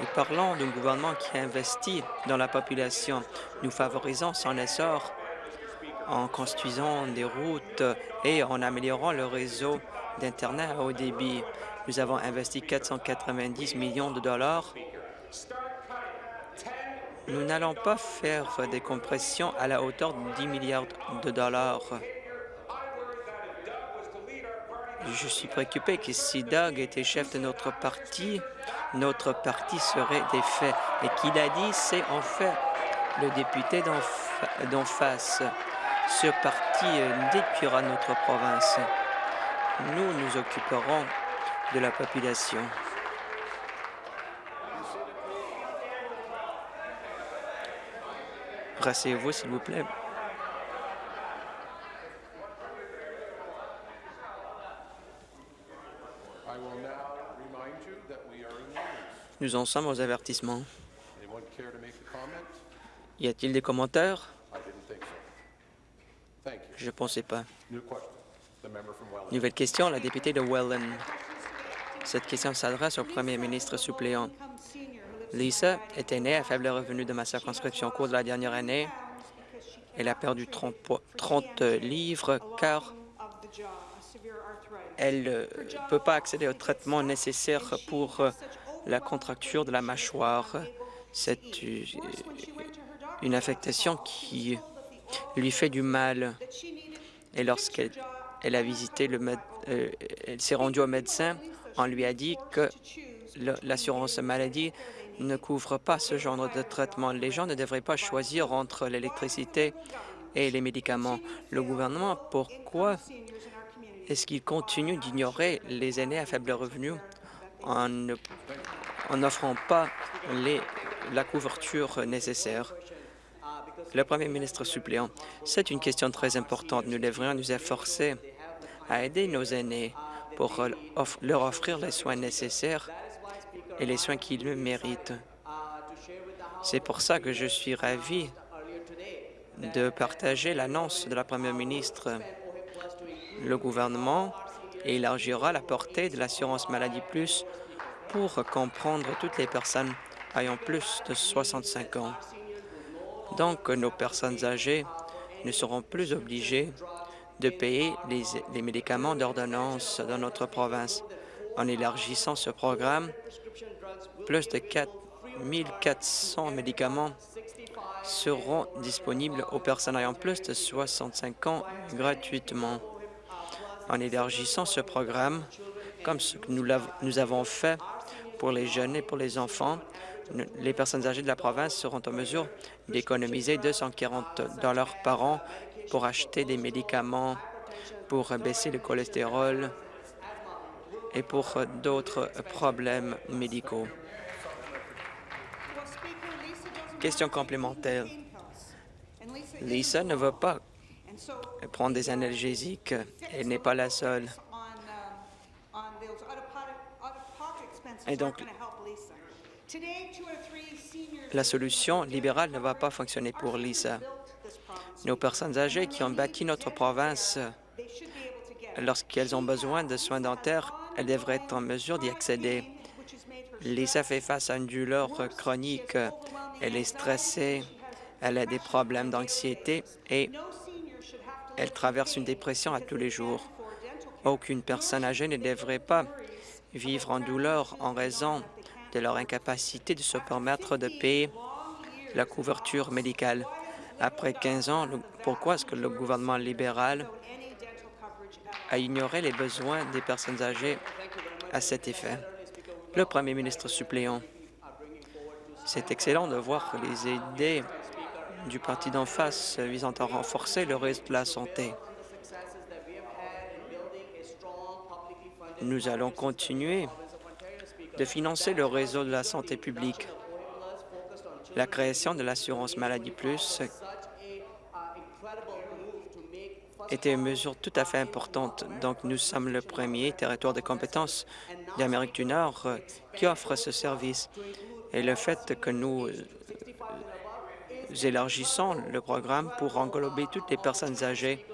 Speaker 4: Et parlons d'un gouvernement qui investit dans la population. Nous favorisons son essor en construisant des routes et en améliorant le réseau d'Internet à haut débit. Nous avons investi 490 millions de dollars. Nous n'allons pas faire des compressions à la hauteur de 10 milliards de dollars. Je suis préoccupé que si Doug était chef de notre parti, notre parti serait défait. Et qu'il a dit, c'est en fait le député d'en face. Ce parti détruira notre province. Nous nous occuperons de la population. Rassez-vous, s'il vous plaît. Nous en sommes aux avertissements. Y a-t-il des commentaires? Je ne pensais pas. Nouvelle question, la députée de Welland. Cette question s'adresse au premier ministre suppléant. Lisa était née à faible revenu de ma circonscription. Au cours de la dernière année, elle a perdu 30, 30 livres car elle ne euh, peut pas accéder au traitement nécessaire pour euh, la contracture de la mâchoire. C'est euh, une affectation qui lui fait du mal. Et lorsqu'elle elle a visité le euh, elle s'est rendue au médecin, on lui a dit que l'assurance maladie ne couvre pas ce genre de traitement. Les gens ne devraient pas choisir entre l'électricité et les médicaments. Le gouvernement, pourquoi est-ce qu'il continue d'ignorer les aînés à faible revenu en n'offrant pas la couverture nécessaire? Le Premier ministre suppléant, c'est une question très importante. Nous devrions nous efforcer à aider nos aînés pour leur offrir les soins nécessaires et les soins qu'ils méritent. C'est pour ça que je suis ravi de partager l'annonce de la Première ministre. Le gouvernement élargira la portée de l'assurance maladie plus pour comprendre toutes les personnes ayant plus de 65 ans. Donc, nos personnes âgées ne seront plus obligées de payer les, médicaments d'ordonnance dans notre province. En élargissant ce programme, plus de 4 400 médicaments seront disponibles aux personnes ayant plus de 65 ans gratuitement. En élargissant ce programme, comme ce que nous, nous avons fait pour les jeunes et pour les enfants, les personnes âgées de la province seront en mesure d'économiser 240 dollars par an pour acheter des médicaments, pour baisser le cholestérol et pour d'autres problèmes médicaux. Question complémentaire. Lisa ne veut pas prendre des analgésiques. Elle n'est pas la seule. Et donc, la solution libérale ne va pas fonctionner pour Lisa. Nos personnes âgées qui ont bâti notre province, lorsqu'elles ont besoin de soins dentaires, elles devraient être en mesure d'y accéder. Lisa fait face à une douleur chronique. Elle est stressée, elle a des problèmes d'anxiété et elle traverse une dépression à tous les jours. Aucune personne âgée ne devrait pas vivre en douleur en raison de leur incapacité de se permettre de payer la couverture médicale. Après 15 ans, pourquoi est-ce que le gouvernement libéral a ignoré les besoins des personnes âgées à cet effet? Le premier ministre suppléant. C'est excellent de voir les idées du parti d'en face visant à renforcer le réseau de la santé. Nous allons continuer de financer le réseau de la santé publique. La création de l'assurance maladie plus était une mesure tout à fait importante. Donc, nous sommes le premier territoire de compétences d'Amérique du Nord qui offre ce service. Et le fait que nous élargissons le programme pour englober toutes les personnes âgées,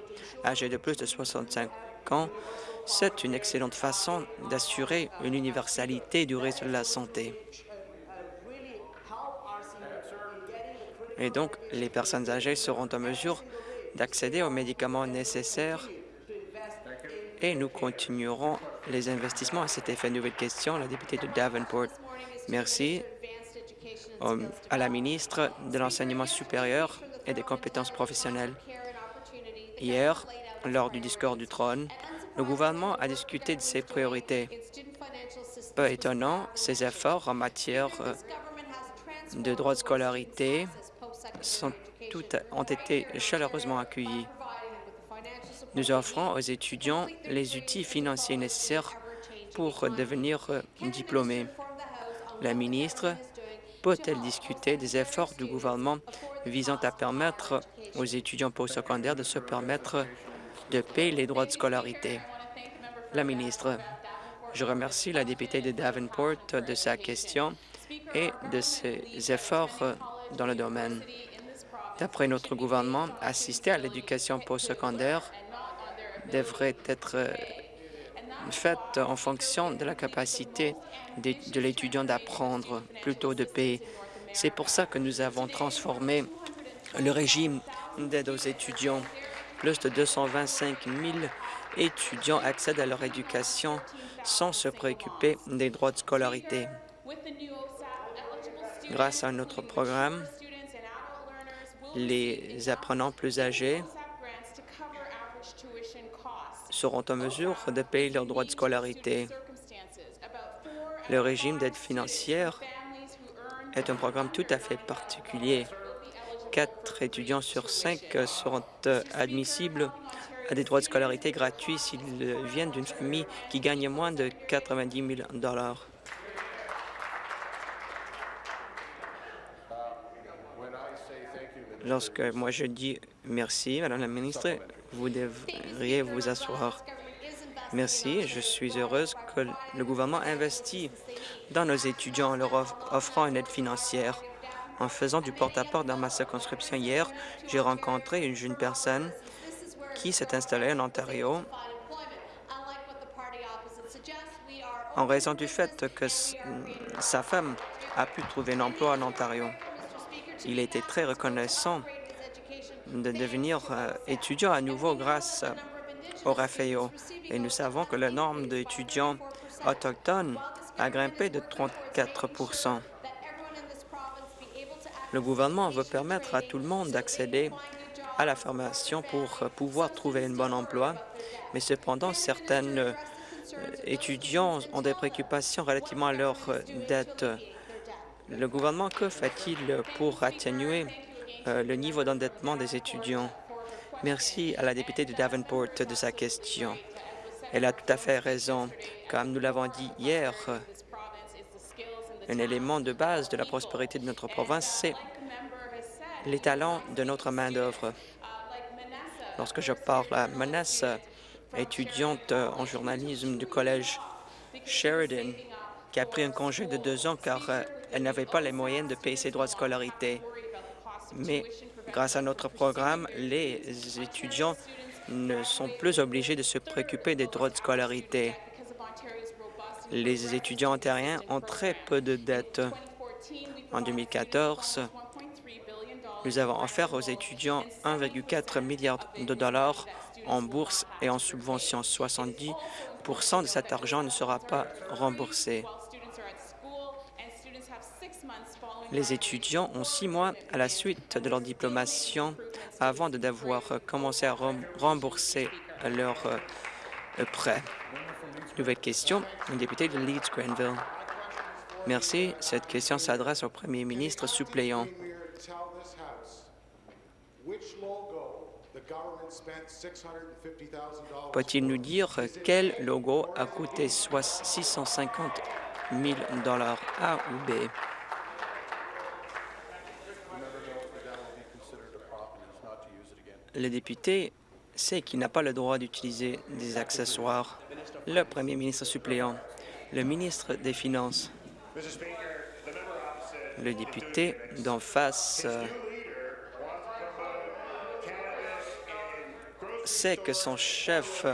Speaker 4: âgées de plus de 65 ans, c'est une excellente façon d'assurer une universalité du réseau de la santé. Et donc, les personnes âgées seront en mesure d'accéder aux médicaments nécessaires et nous continuerons les investissements à cet effet. Nouvelle question, la députée de Davenport. Merci à la ministre de l'Enseignement supérieur et des compétences professionnelles. Hier, lors du discours du trône, le gouvernement a discuté de ses priorités. Peu étonnant, ses efforts en matière euh, de droits de scolarité ont été chaleureusement accueillis. Nous offrons aux étudiants les outils financiers nécessaires pour devenir euh, diplômés. La ministre peut-elle discuter des efforts du gouvernement visant à permettre aux étudiants postsecondaires de se permettre de payer les droits de scolarité? La ministre, je remercie la députée de Davenport de sa question et de ses efforts dans le domaine. D'après notre gouvernement, assister à l'éducation postsecondaire devrait être faite en fonction de la capacité de, l'étudiant d'apprendre plutôt de payer. C'est pour ça que nous avons transformé le régime d'aide aux étudiants. Plus de 225 000 étudiants accèdent à leur éducation sans se préoccuper des droits de scolarité. Grâce à notre programme, les apprenants plus âgés seront en mesure de payer leurs droits de scolarité. Le régime d'aide financière est un programme tout à fait particulier. Quatre étudiants sur cinq seront admissibles à des droits de scolarité gratuits s'ils viennent d'une famille qui gagne moins de 90 000 Lorsque moi je dis merci, Madame la ministre, vous devriez vous asseoir. Merci. Je suis heureuse que le gouvernement investit dans nos étudiants en leur offrant une aide financière. En faisant du porte-à-porte dans ma circonscription hier, j'ai rencontré une jeune personne qui s'est installée en Ontario en raison du fait que sa femme a pu trouver un emploi en Ontario. Il été très reconnaissant de devenir euh, étudiant à nouveau grâce au RAFEO. Et nous savons que le nombre d'étudiants autochtones a grimpé de 34 Le gouvernement veut permettre à tout le monde d'accéder à la formation pour pouvoir trouver un bon emploi, mais cependant, certains euh, étudiants ont des préoccupations relativement à leurs dettes. Le gouvernement, que fait-il pour atténuer euh, le niveau d'endettement des étudiants? Merci à la députée de Davenport de sa question. Elle a tout à fait raison. Comme nous l'avons dit hier, un élément de base de la prospérité de notre province, c'est les talents de notre main-d'œuvre. Lorsque je parle à Manassa, étudiante en journalisme du collège Sheridan, qui a pris un congé de deux ans car euh, elle n'avait pas les moyens de payer ses droits de scolarité. Mais grâce à notre programme, les étudiants ne sont plus obligés de se préoccuper des droits de scolarité. Les étudiants ontariens ont très peu de dettes. En 2014, nous avons offert aux étudiants 1,4 milliard de dollars en bourse et en subventions. 70% de cet argent ne sera pas remboursé. Les étudiants ont six mois à la suite de leur diplomation avant de devoir commencer à rembourser leurs euh, prêts. Nouvelle question, un député de Leeds-Grenville. Merci. Cette question s'adresse au premier ministre suppléant. Peut-il nous dire quel logo a coûté 650 000 A ou B? Le député sait qu'il n'a pas le droit d'utiliser des accessoires. Le premier ministre suppléant, le ministre des Finances, le député d'en face sait que son chef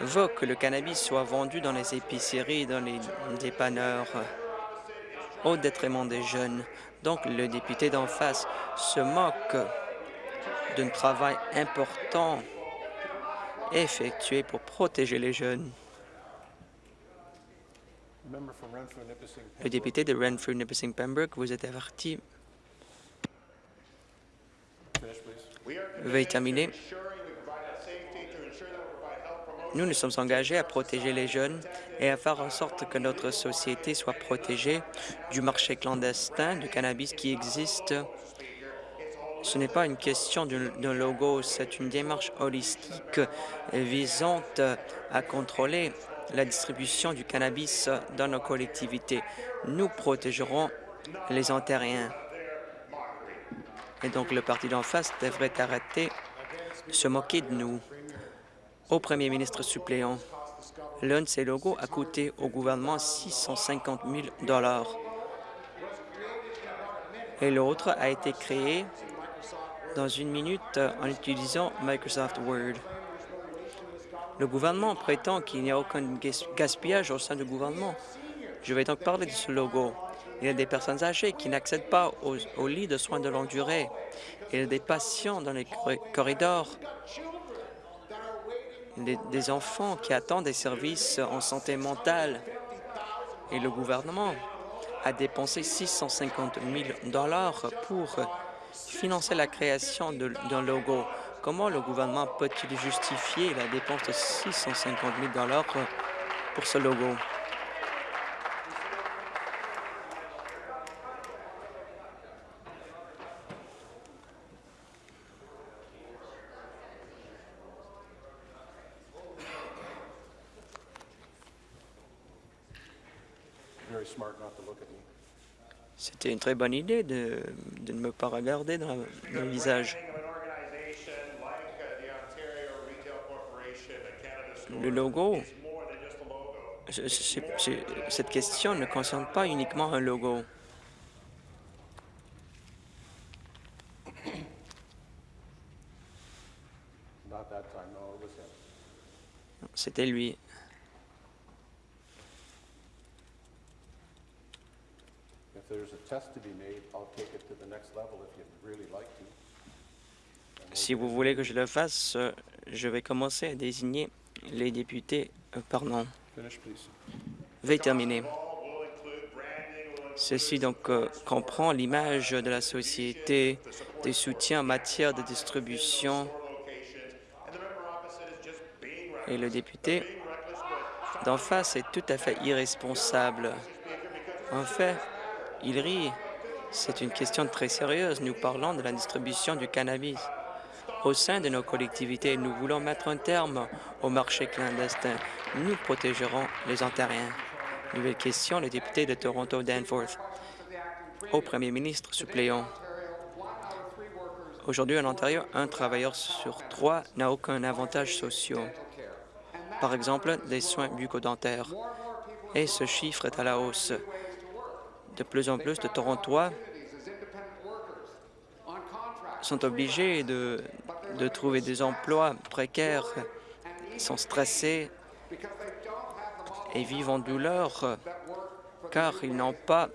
Speaker 4: veut que le cannabis soit vendu dans les épiceries, dans les dépanneurs, au détriment des jeunes. Donc le député d'en face se moque d'un travail important effectué pour protéger les jeunes. Le député de Renfrew-Nipissing-Pembroke vous êtes averti. Veuillez terminer. Nous nous sommes engagés à protéger les jeunes et à faire en sorte que notre société soit protégée du marché clandestin du cannabis qui existe ce n'est pas une question d'un logo, c'est une démarche holistique visant à contrôler la distribution du cannabis dans nos collectivités. Nous protégerons les Ontariens. Et donc, le parti d'en face devrait arrêter de se moquer de nous. Au premier ministre suppléant, l'un de ces logos a coûté au gouvernement 650 000 et l'autre a été créé dans une minute en utilisant Microsoft Word. Le gouvernement prétend qu'il n'y a aucun gaspillage au sein du gouvernement. Je vais donc parler de ce logo. Il y a des personnes âgées qui n'accèdent pas aux, lits de soins de longue durée. Il y a des patients dans les corridors, des, enfants qui attendent des services en santé mentale. Et le gouvernement a dépensé 650 000 pour financer la création d'un logo. Comment le gouvernement peut-il justifier la dépense de 650 000 pour ce logo? C'était une très bonne idée de, ne me pas regarder dans le visage. le logo, cette question ne concerne pas uniquement un logo. C'était lui.
Speaker 1: There's a test to be made, I'll take it to the next level if you'd really like to.
Speaker 4: Si vous voulez que je le fasse, euh, je vais commencer à désigner les députés. euh,
Speaker 1: Finish, please.
Speaker 4: veuillez terminer. Ceci donc euh, comprend l'image de la société, des soutiens en matière de distribution. Et le député d'en face est tout à fait irresponsable. En fait, il rit. C'est une question très sérieuse. Nous parlons de la distribution du cannabis. Au sein de nos collectivités, nous voulons mettre un terme au marché clandestin. Nous protégerons les Ontariens. Nouvelle question, le député de Toronto Danforth. Au premier ministre suppléant. Aujourd'hui, en Ontario, un travailleur sur trois n'a aucun avantage social. Par exemple, des soins bucco-dentaires. Et ce chiffre est à la hausse. De plus en plus de Torontois sont obligés de, trouver des emplois précaires, sont stressés et vivent en douleur car ils n'ont pas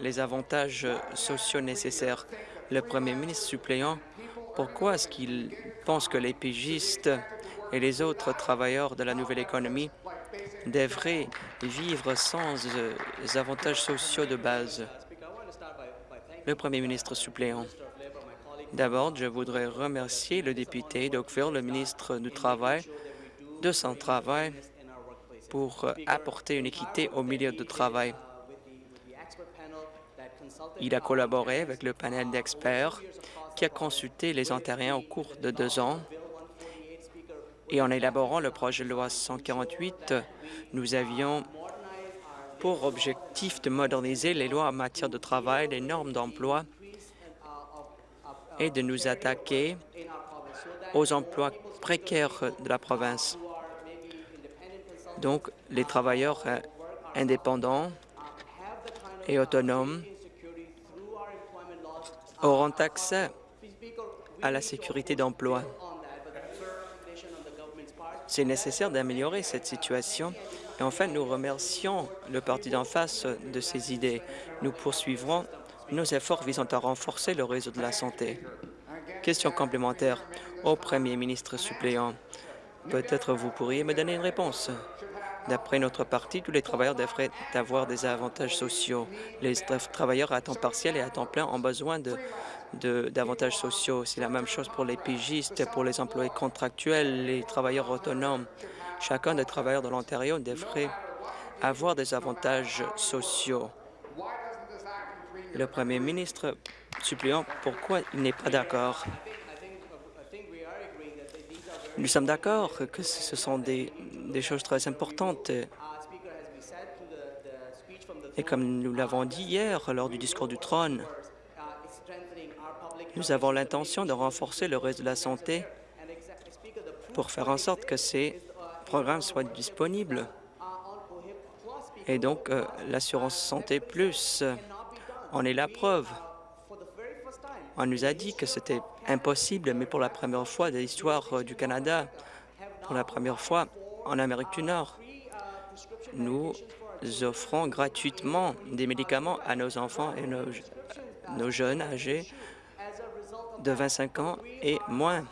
Speaker 4: les avantages sociaux nécessaires. Le premier ministre suppléant, pourquoi est-ce qu'il pense que les pigistes et les autres travailleurs de la nouvelle économie devraient vivre sans euh, avantages sociaux de base? Le premier ministre suppléant. D'abord, je voudrais remercier le député d'Oakville, le ministre du Travail, de son travail pour apporter une équité au milieu de travail. Il a collaboré avec le panel d'experts qui a consulté les Ontariens au cours de deux ans. Et en élaborant le projet de loi 148, nous avions pour objectif de moderniser les lois en matière de travail, les normes d'emploi et de nous attaquer aux emplois précaires de la province. Donc, les travailleurs indépendants et autonomes auront accès à la sécurité d'emploi. C'est nécessaire d'améliorer cette situation. Et enfin, nous remercions le parti d'en face de ces idées. Nous poursuivrons nos efforts visant à renforcer le réseau de la santé. Question complémentaire au premier ministre suppléant. Peut-être vous pourriez me donner une réponse. D'après notre parti, tous les travailleurs devraient avoir des avantages sociaux. Les tra- travailleurs à temps partiel et à temps plein ont besoin de- d'avantages sociaux. C'est la même chose pour les pigistes, pour les employés contractuels, les travailleurs autonomes. Chacun des travailleurs de l'Ontario devrait avoir des avantages sociaux. Le premier ministre suppléant, pourquoi il n'est pas d'accord? Nous sommes d'accord que ce sont des, des choses très importantes. Et comme nous l'avons dit hier lors du discours du trône, nous avons l'intention de renforcer le réseau de la santé pour faire en sorte que ces programmes soient disponibles. Et donc, euh, l'assurance santé plus en est la preuve. On nous a dit que c'était impossible, mais pour la première fois de l'histoire euh, du Canada, pour la première fois en Amérique du Nord, nous offrons gratuitement des médicaments à nos enfants et nos jeunes âgés de 25 ans et moins.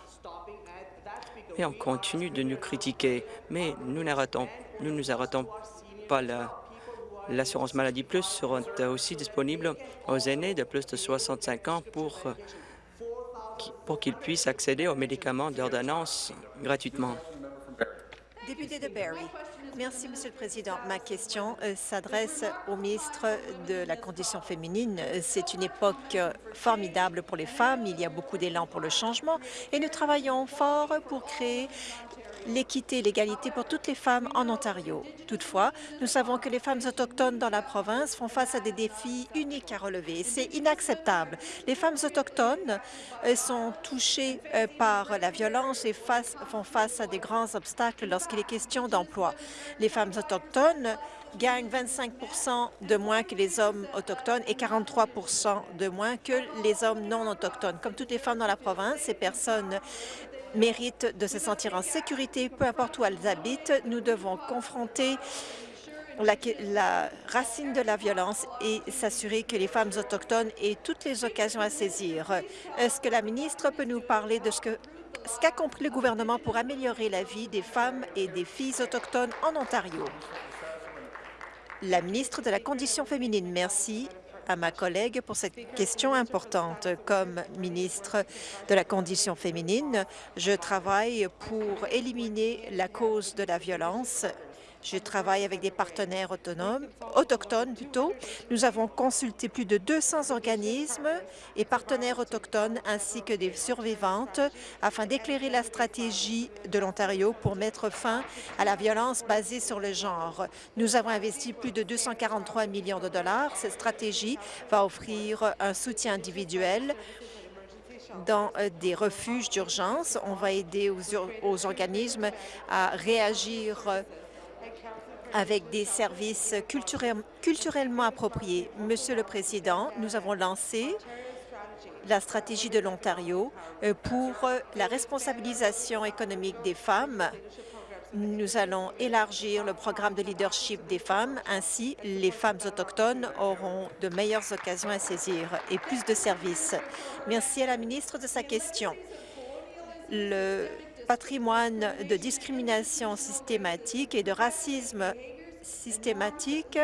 Speaker 4: Et on continue de nous critiquer, mais nous n'arrêtons, nous arrêtons pas là. L'assurance maladie plus sera aussi disponible aux aînés de plus de 65 ans pour, qui- pour qu'ils puissent accéder aux médicaments d'ordonnance gratuitement.
Speaker 5: Merci, Monsieur le Président. Ma question euh, s'adresse au ministre de la Condition féminine. C'est une époque euh, formidable pour les femmes. Il y a beaucoup d'élan pour le changement et nous travaillons fort pour créer l'équité et l'égalité pour toutes les femmes en Ontario. Toutefois, nous savons que les femmes autochtones dans la province font face à des défis uniques à relever. C'est inacceptable. Les femmes autochtones euh, sont touchées euh, par la violence et font face à des grands obstacles lorsqu'il est question d'emploi. Les femmes autochtones gagnent 25% de moins que les hommes autochtones et 43% de moins que les hommes non autochtones. Comme toutes les femmes dans la province, ces personnes méritent de se sentir en sécurité, peu importe où elles habitent. Nous devons confronter la, racine de la violence et s'assurer que les femmes autochtones aient toutes les occasions à saisir. Est-ce que la ministre peut nous parler de ce que ce qu'a compris le gouvernement pour améliorer la vie des femmes et des filles autochtones en Ontario? La ministre de la Condition féminine, merci à ma collègue pour cette question importante. Comme ministre de la Condition féminine, je travaille pour éliminer la cause de la violence je travaille avec des partenaires autonomes, autochtones plutôt. Nous avons consulté plus de 200 organismes et partenaires autochtones ainsi que des survivantes afin d'éclairer la stratégie de l'Ontario pour mettre fin à la violence basée sur le genre. Nous avons investi plus de 243 millions de dollars. Cette stratégie va offrir un soutien individuel dans euh, des refuges d'urgence. On va aider aux, aux, organismes à réagir avec des services culturellement appropriés. Monsieur le Président, nous avons lancé la stratégie de l'Ontario euh, pour euh, la responsabilisation économique des femmes. Nous allons élargir le programme de leadership des femmes. Ainsi, les femmes autochtones auront de meilleures occasions à saisir et plus de services. Merci à la ministre de sa question. Patrimoine de discrimination systématique et de racisme systématique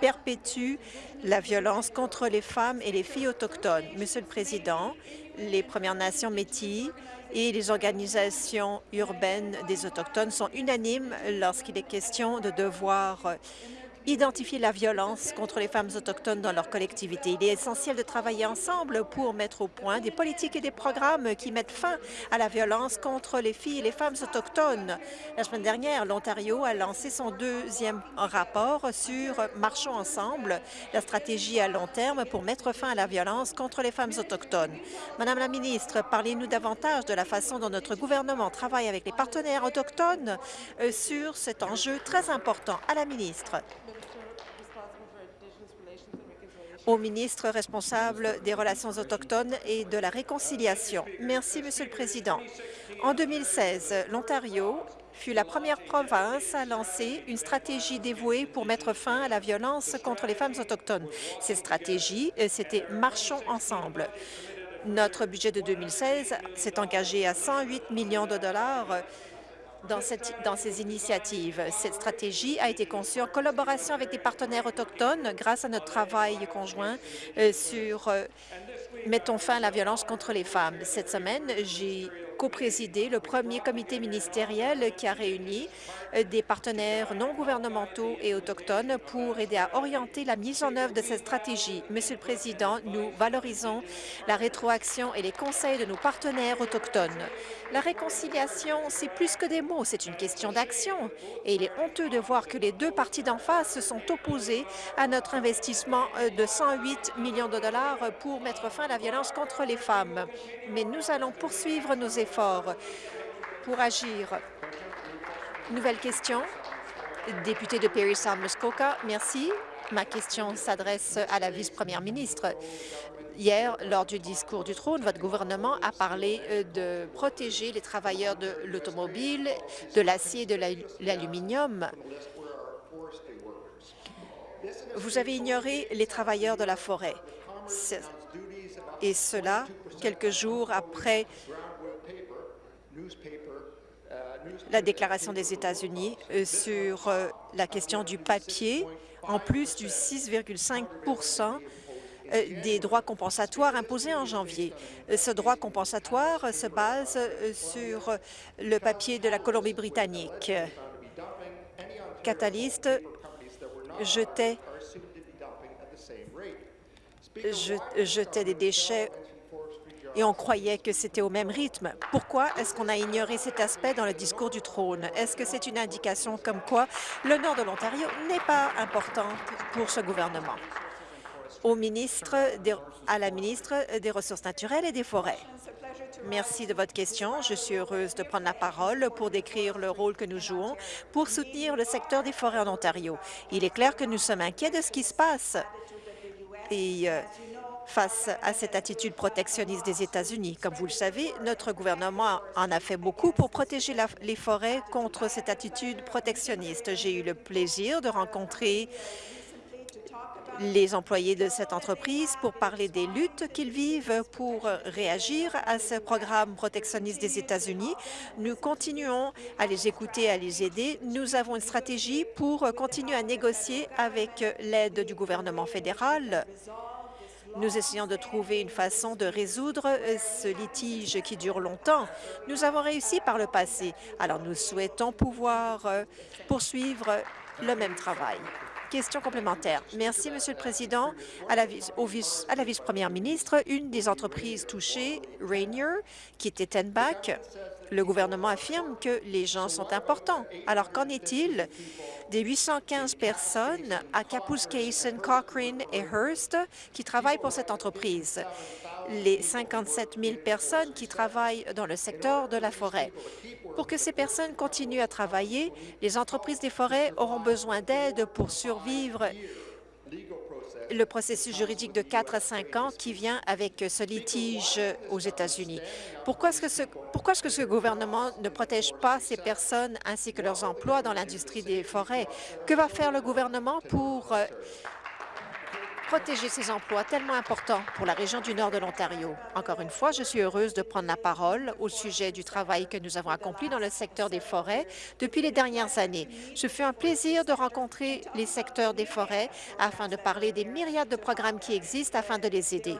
Speaker 5: perpétue la violence contre les femmes et les filles autochtones. Monsieur le Président, les Premières Nations Métis et les organisations urbaines des Autochtones sont unanimes lorsqu'il est question de devoir identifier la violence contre les femmes autochtones dans leur collectivité. Il est essentiel de travailler ensemble pour mettre au point des politiques et des programmes qui mettent fin à la violence contre les filles et les femmes autochtones. La semaine dernière, l'Ontario a lancé son deuxième rapport sur Marchons ensemble, la stratégie à long terme pour mettre fin à la violence contre les femmes autochtones. Madame la ministre, parlez-nous davantage de la façon dont notre gouvernement travaille avec les partenaires autochtones euh, sur cet enjeu très important. À la ministre. Au ministre responsable des Relations autochtones et de la réconciliation. Merci, Monsieur le Président. En 2016, l'Ontario fut la première province à lancer une stratégie dévouée pour mettre fin à la violence contre les femmes autochtones. Cette stratégie, euh, c'était « Marchons ensemble ». Notre budget de 2016 s'est engagé à 108 millions de dollars dans, ces initiatives. Cette stratégie a été conçue en collaboration avec des partenaires autochtones grâce à notre travail conjoint euh, sur euh, Mettons fin à la violence contre les femmes. Cette semaine, j'ai co-présidé le premier comité ministériel qui a réuni euh, des partenaires non gouvernementaux et autochtones pour aider à orienter la mise en œuvre de cette stratégie. Monsieur le Président, nous valorisons la rétroaction et les conseils de nos partenaires autochtones. La réconciliation, c'est plus que des mots, c'est une question d'action. Et il est honteux de voir que les deux parties d'en face se sont opposées à notre investissement euh, de 108 millions de dollars pour mettre fin à la violence contre les femmes. Mais nous allons poursuivre nos efforts pour agir. Nouvelle question. Député de Perry Muskoka, merci. Ma question s'adresse à la vice-première ministre. Hier, lors du discours du trône, votre gouvernement a parlé euh, de protéger les travailleurs de l'automobile, de l'acier et de l'aluminium. Vous avez ignoré les travailleurs de la forêt. Et cela, quelques jours après la déclaration des États-Unis euh, sur euh, la question du papier, en plus du 6,5 euh, des droits compensatoires imposés en janvier. Ce droit compensatoire se base sur le papier de la Colombie-Britannique. Catalyst jetait, je- jetait des déchets et on croyait que c'était au même rythme. Pourquoi est-ce qu'on a ignoré cet aspect dans le discours du trône? Est-ce que c'est une indication comme quoi le nord de l'Ontario n'est pas important pour ce gouvernement? Au ministre à la ministre des Ressources naturelles et des Forêts. Merci de votre question. Je suis heureuse de prendre la parole pour décrire le rôle que nous jouons pour soutenir le secteur des forêts en Ontario. Il est clair que nous sommes inquiets de ce qui se passe. Et euh, face à cette attitude protectionniste des États-Unis. Comme vous le savez, notre gouvernement en a fait beaucoup pour protéger les forêts contre cette attitude protectionniste. J'ai eu le plaisir de rencontrer les employés de cette entreprise pour parler des luttes qu'ils vivent pour réagir à ce programme protectionniste des États-Unis. Nous continuons à les écouter, à les aider. Nous avons une stratégie pour continuer à négocier avec l'aide du gouvernement fédéral. Nous essayons de trouver une façon de résoudre euh, ce litige qui dure longtemps. Nous avons réussi par le passé, alors nous souhaitons pouvoir euh, poursuivre le même travail. Question complémentaire. Merci, Monsieur le Président. À la vice-première ministre, une des entreprises touchées, Rainier, qui était Tenback, le gouvernement affirme que les gens sont importants. Alors, qu'en est-il? Des 815 personnes à Kapuskasem, Cochrane et Hearst qui travaillent pour cette entreprise? Les 57 000 personnes qui travaillent dans le secteur de la forêt. Pour que ces personnes continuent à travailler, les entreprises des forêts auront besoin d'aide pour survivre le processus juridique de 4 à 5 ans qui vient avec ce litige aux États-Unis. Pourquoi est-ce que, ce, est-ce que ce gouvernement ne protège pas ces personnes ainsi que leurs emplois dans l'industrie des forêts? Que va faire le gouvernement pour euh, protéger ces emplois tellement importants pour la région du nord de l'Ontario. Encore une fois, je suis heureuse de prendre la parole au sujet du travail que nous avons accompli dans le secteur des forêts depuis les dernières années. Ce fut un plaisir de rencontrer les secteurs des forêts afin de parler des myriades de programmes qui existent afin de les aider.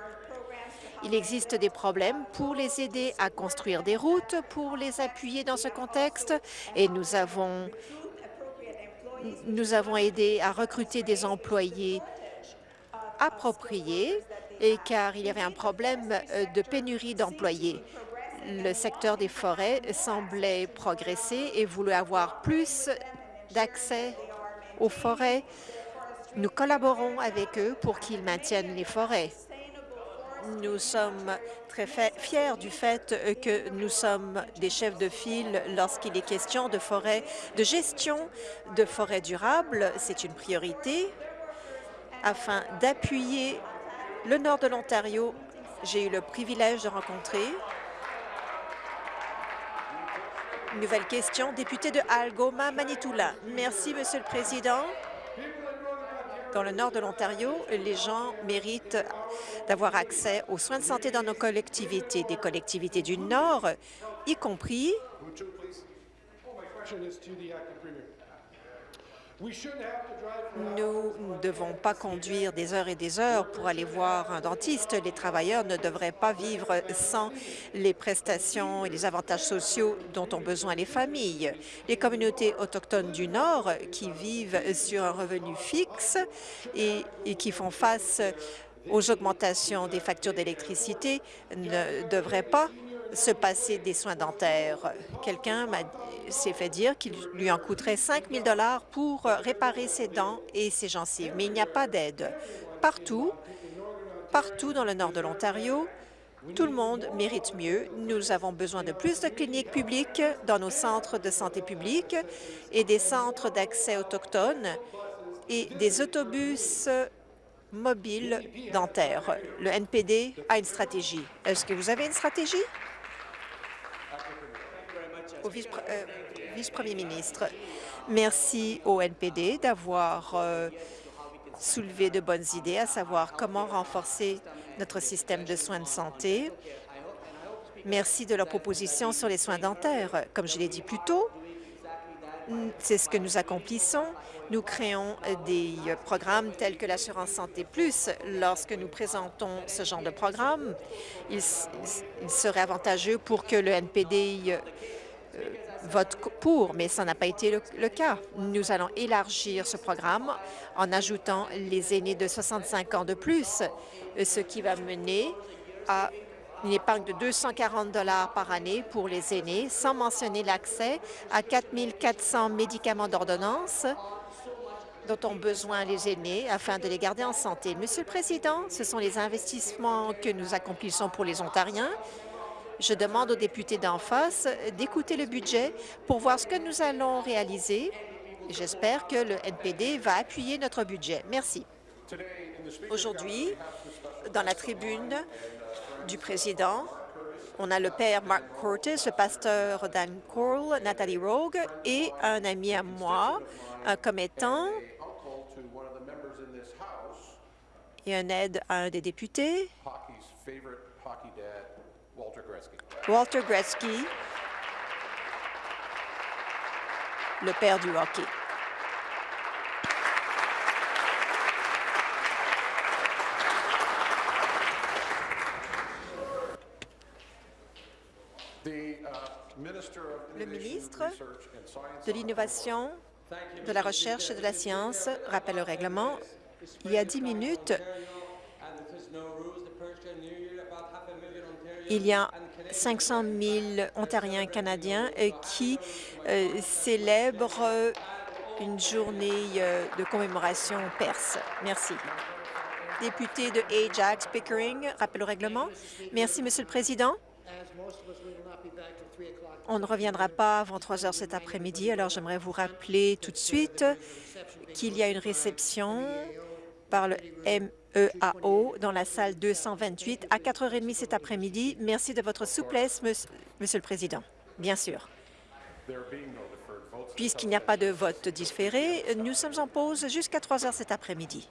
Speaker 5: Il existe des problèmes pour les aider à construire des routes, pour les appuyer dans ce contexte, et nous avons, nous avons aidé à recruter des employés appropriés et car il y avait un problème euh, de pénurie d'employés. Le secteur des forêts semblait progresser et voulait avoir plus d'accès aux forêts. Nous collaborons avec eux pour qu'ils maintiennent les forêts. Nous sommes très fiers du fait euh, que nous sommes des chefs de file lorsqu'il est question de forêts, de gestion de forêts durables. C'est une priorité afin d'appuyer le nord de l'Ontario. J'ai eu le privilège de rencontrer. Nouvelle question, député de Algoma, Manitoula. Merci, Monsieur le Président. Dans le nord de l'Ontario, les gens méritent d'avoir accès aux soins de santé dans nos collectivités, des collectivités du Nord, y compris Nous ne devons pas conduire des heures et des heures pour aller voir un dentiste. Les travailleurs ne devraient pas vivre sans les prestations et les avantages sociaux dont ont besoin les familles. Les communautés autochtones du Nord qui vivent sur un revenu fixe et, qui font face aux augmentations des factures d'électricité ne devraient pas se passer des soins dentaires. Quelqu'un s'est fait dire qu'il lui en coûterait 5 000 pour réparer ses dents et ses gencives, mais il n'y a pas d'aide. Partout, partout dans le nord de l'Ontario, tout le monde mérite mieux. Nous avons besoin de plus de cliniques publiques dans nos centres de santé publique et des centres d'accès autochtones et des autobus mobiles dentaires. Le NPD a une stratégie. Est-ce que vous avez une stratégie? Au euh, vice-premier ministre, merci au NPD d'avoir euh, soulevé de bonnes idées, à savoir comment renforcer notre système de soins de santé. Merci de leur proposition sur les soins dentaires. Comme je l'ai dit plus tôt, c'est ce que nous accomplissons. Nous créons euh, des programmes tels que l'assurance santé plus. Lorsque nous présentons ce genre de programme, il, il serait avantageux pour que le NPD euh, votent co- pour, mais ça n'a pas été le, le cas. Nous allons élargir ce programme en ajoutant les aînés de 65 ans de plus, euh, ce qui va mener à une épargne de 240 dollars par année pour les aînés, sans mentionner l'accès à 4 400 médicaments d'ordonnance dont ont besoin les aînés afin de les garder en santé. Monsieur le Président, ce sont les investissements que nous accomplissons pour les Ontariens. Je demande aux députés d'en face d'écouter le budget pour voir ce que nous allons réaliser. J'espère que le NPD va appuyer notre budget. Merci. Aujourd'hui, dans la tribune du président, on a le père Mark Curtis, le pasteur Dan Cole, Nathalie Rogue et un ami à moi, un commettant et un aide à un des députés,
Speaker 1: hockey's favorite hockey dad, Walter Gretzky.
Speaker 5: Walter Gretzky, le père du hockey.
Speaker 1: Uh,
Speaker 5: Le ministre de l'Innovation, de la Recherche et de la Science rappelle le règlement. Il y a dix minutes, il y a 500 000 Ontariens canadiens euh, qui euh, célèbrent euh, une journée de commémoration perse. Merci. Député de Ajax Pickering, rappel au règlement. Merci, Monsieur le Président. On ne reviendra pas avant 3 heures cet après-midi, alors j'aimerais vous rappeler tout de suite qu'il y a une réception par le MEAO dans la salle 228 à 4h30 cet après-midi. Merci de votre souplesse, Monsieur Monsieur le Président. Bien sûr. Puisqu'il n'y a pas de vote différé, nous sommes en pause jusqu'à 3 heures cet après-midi.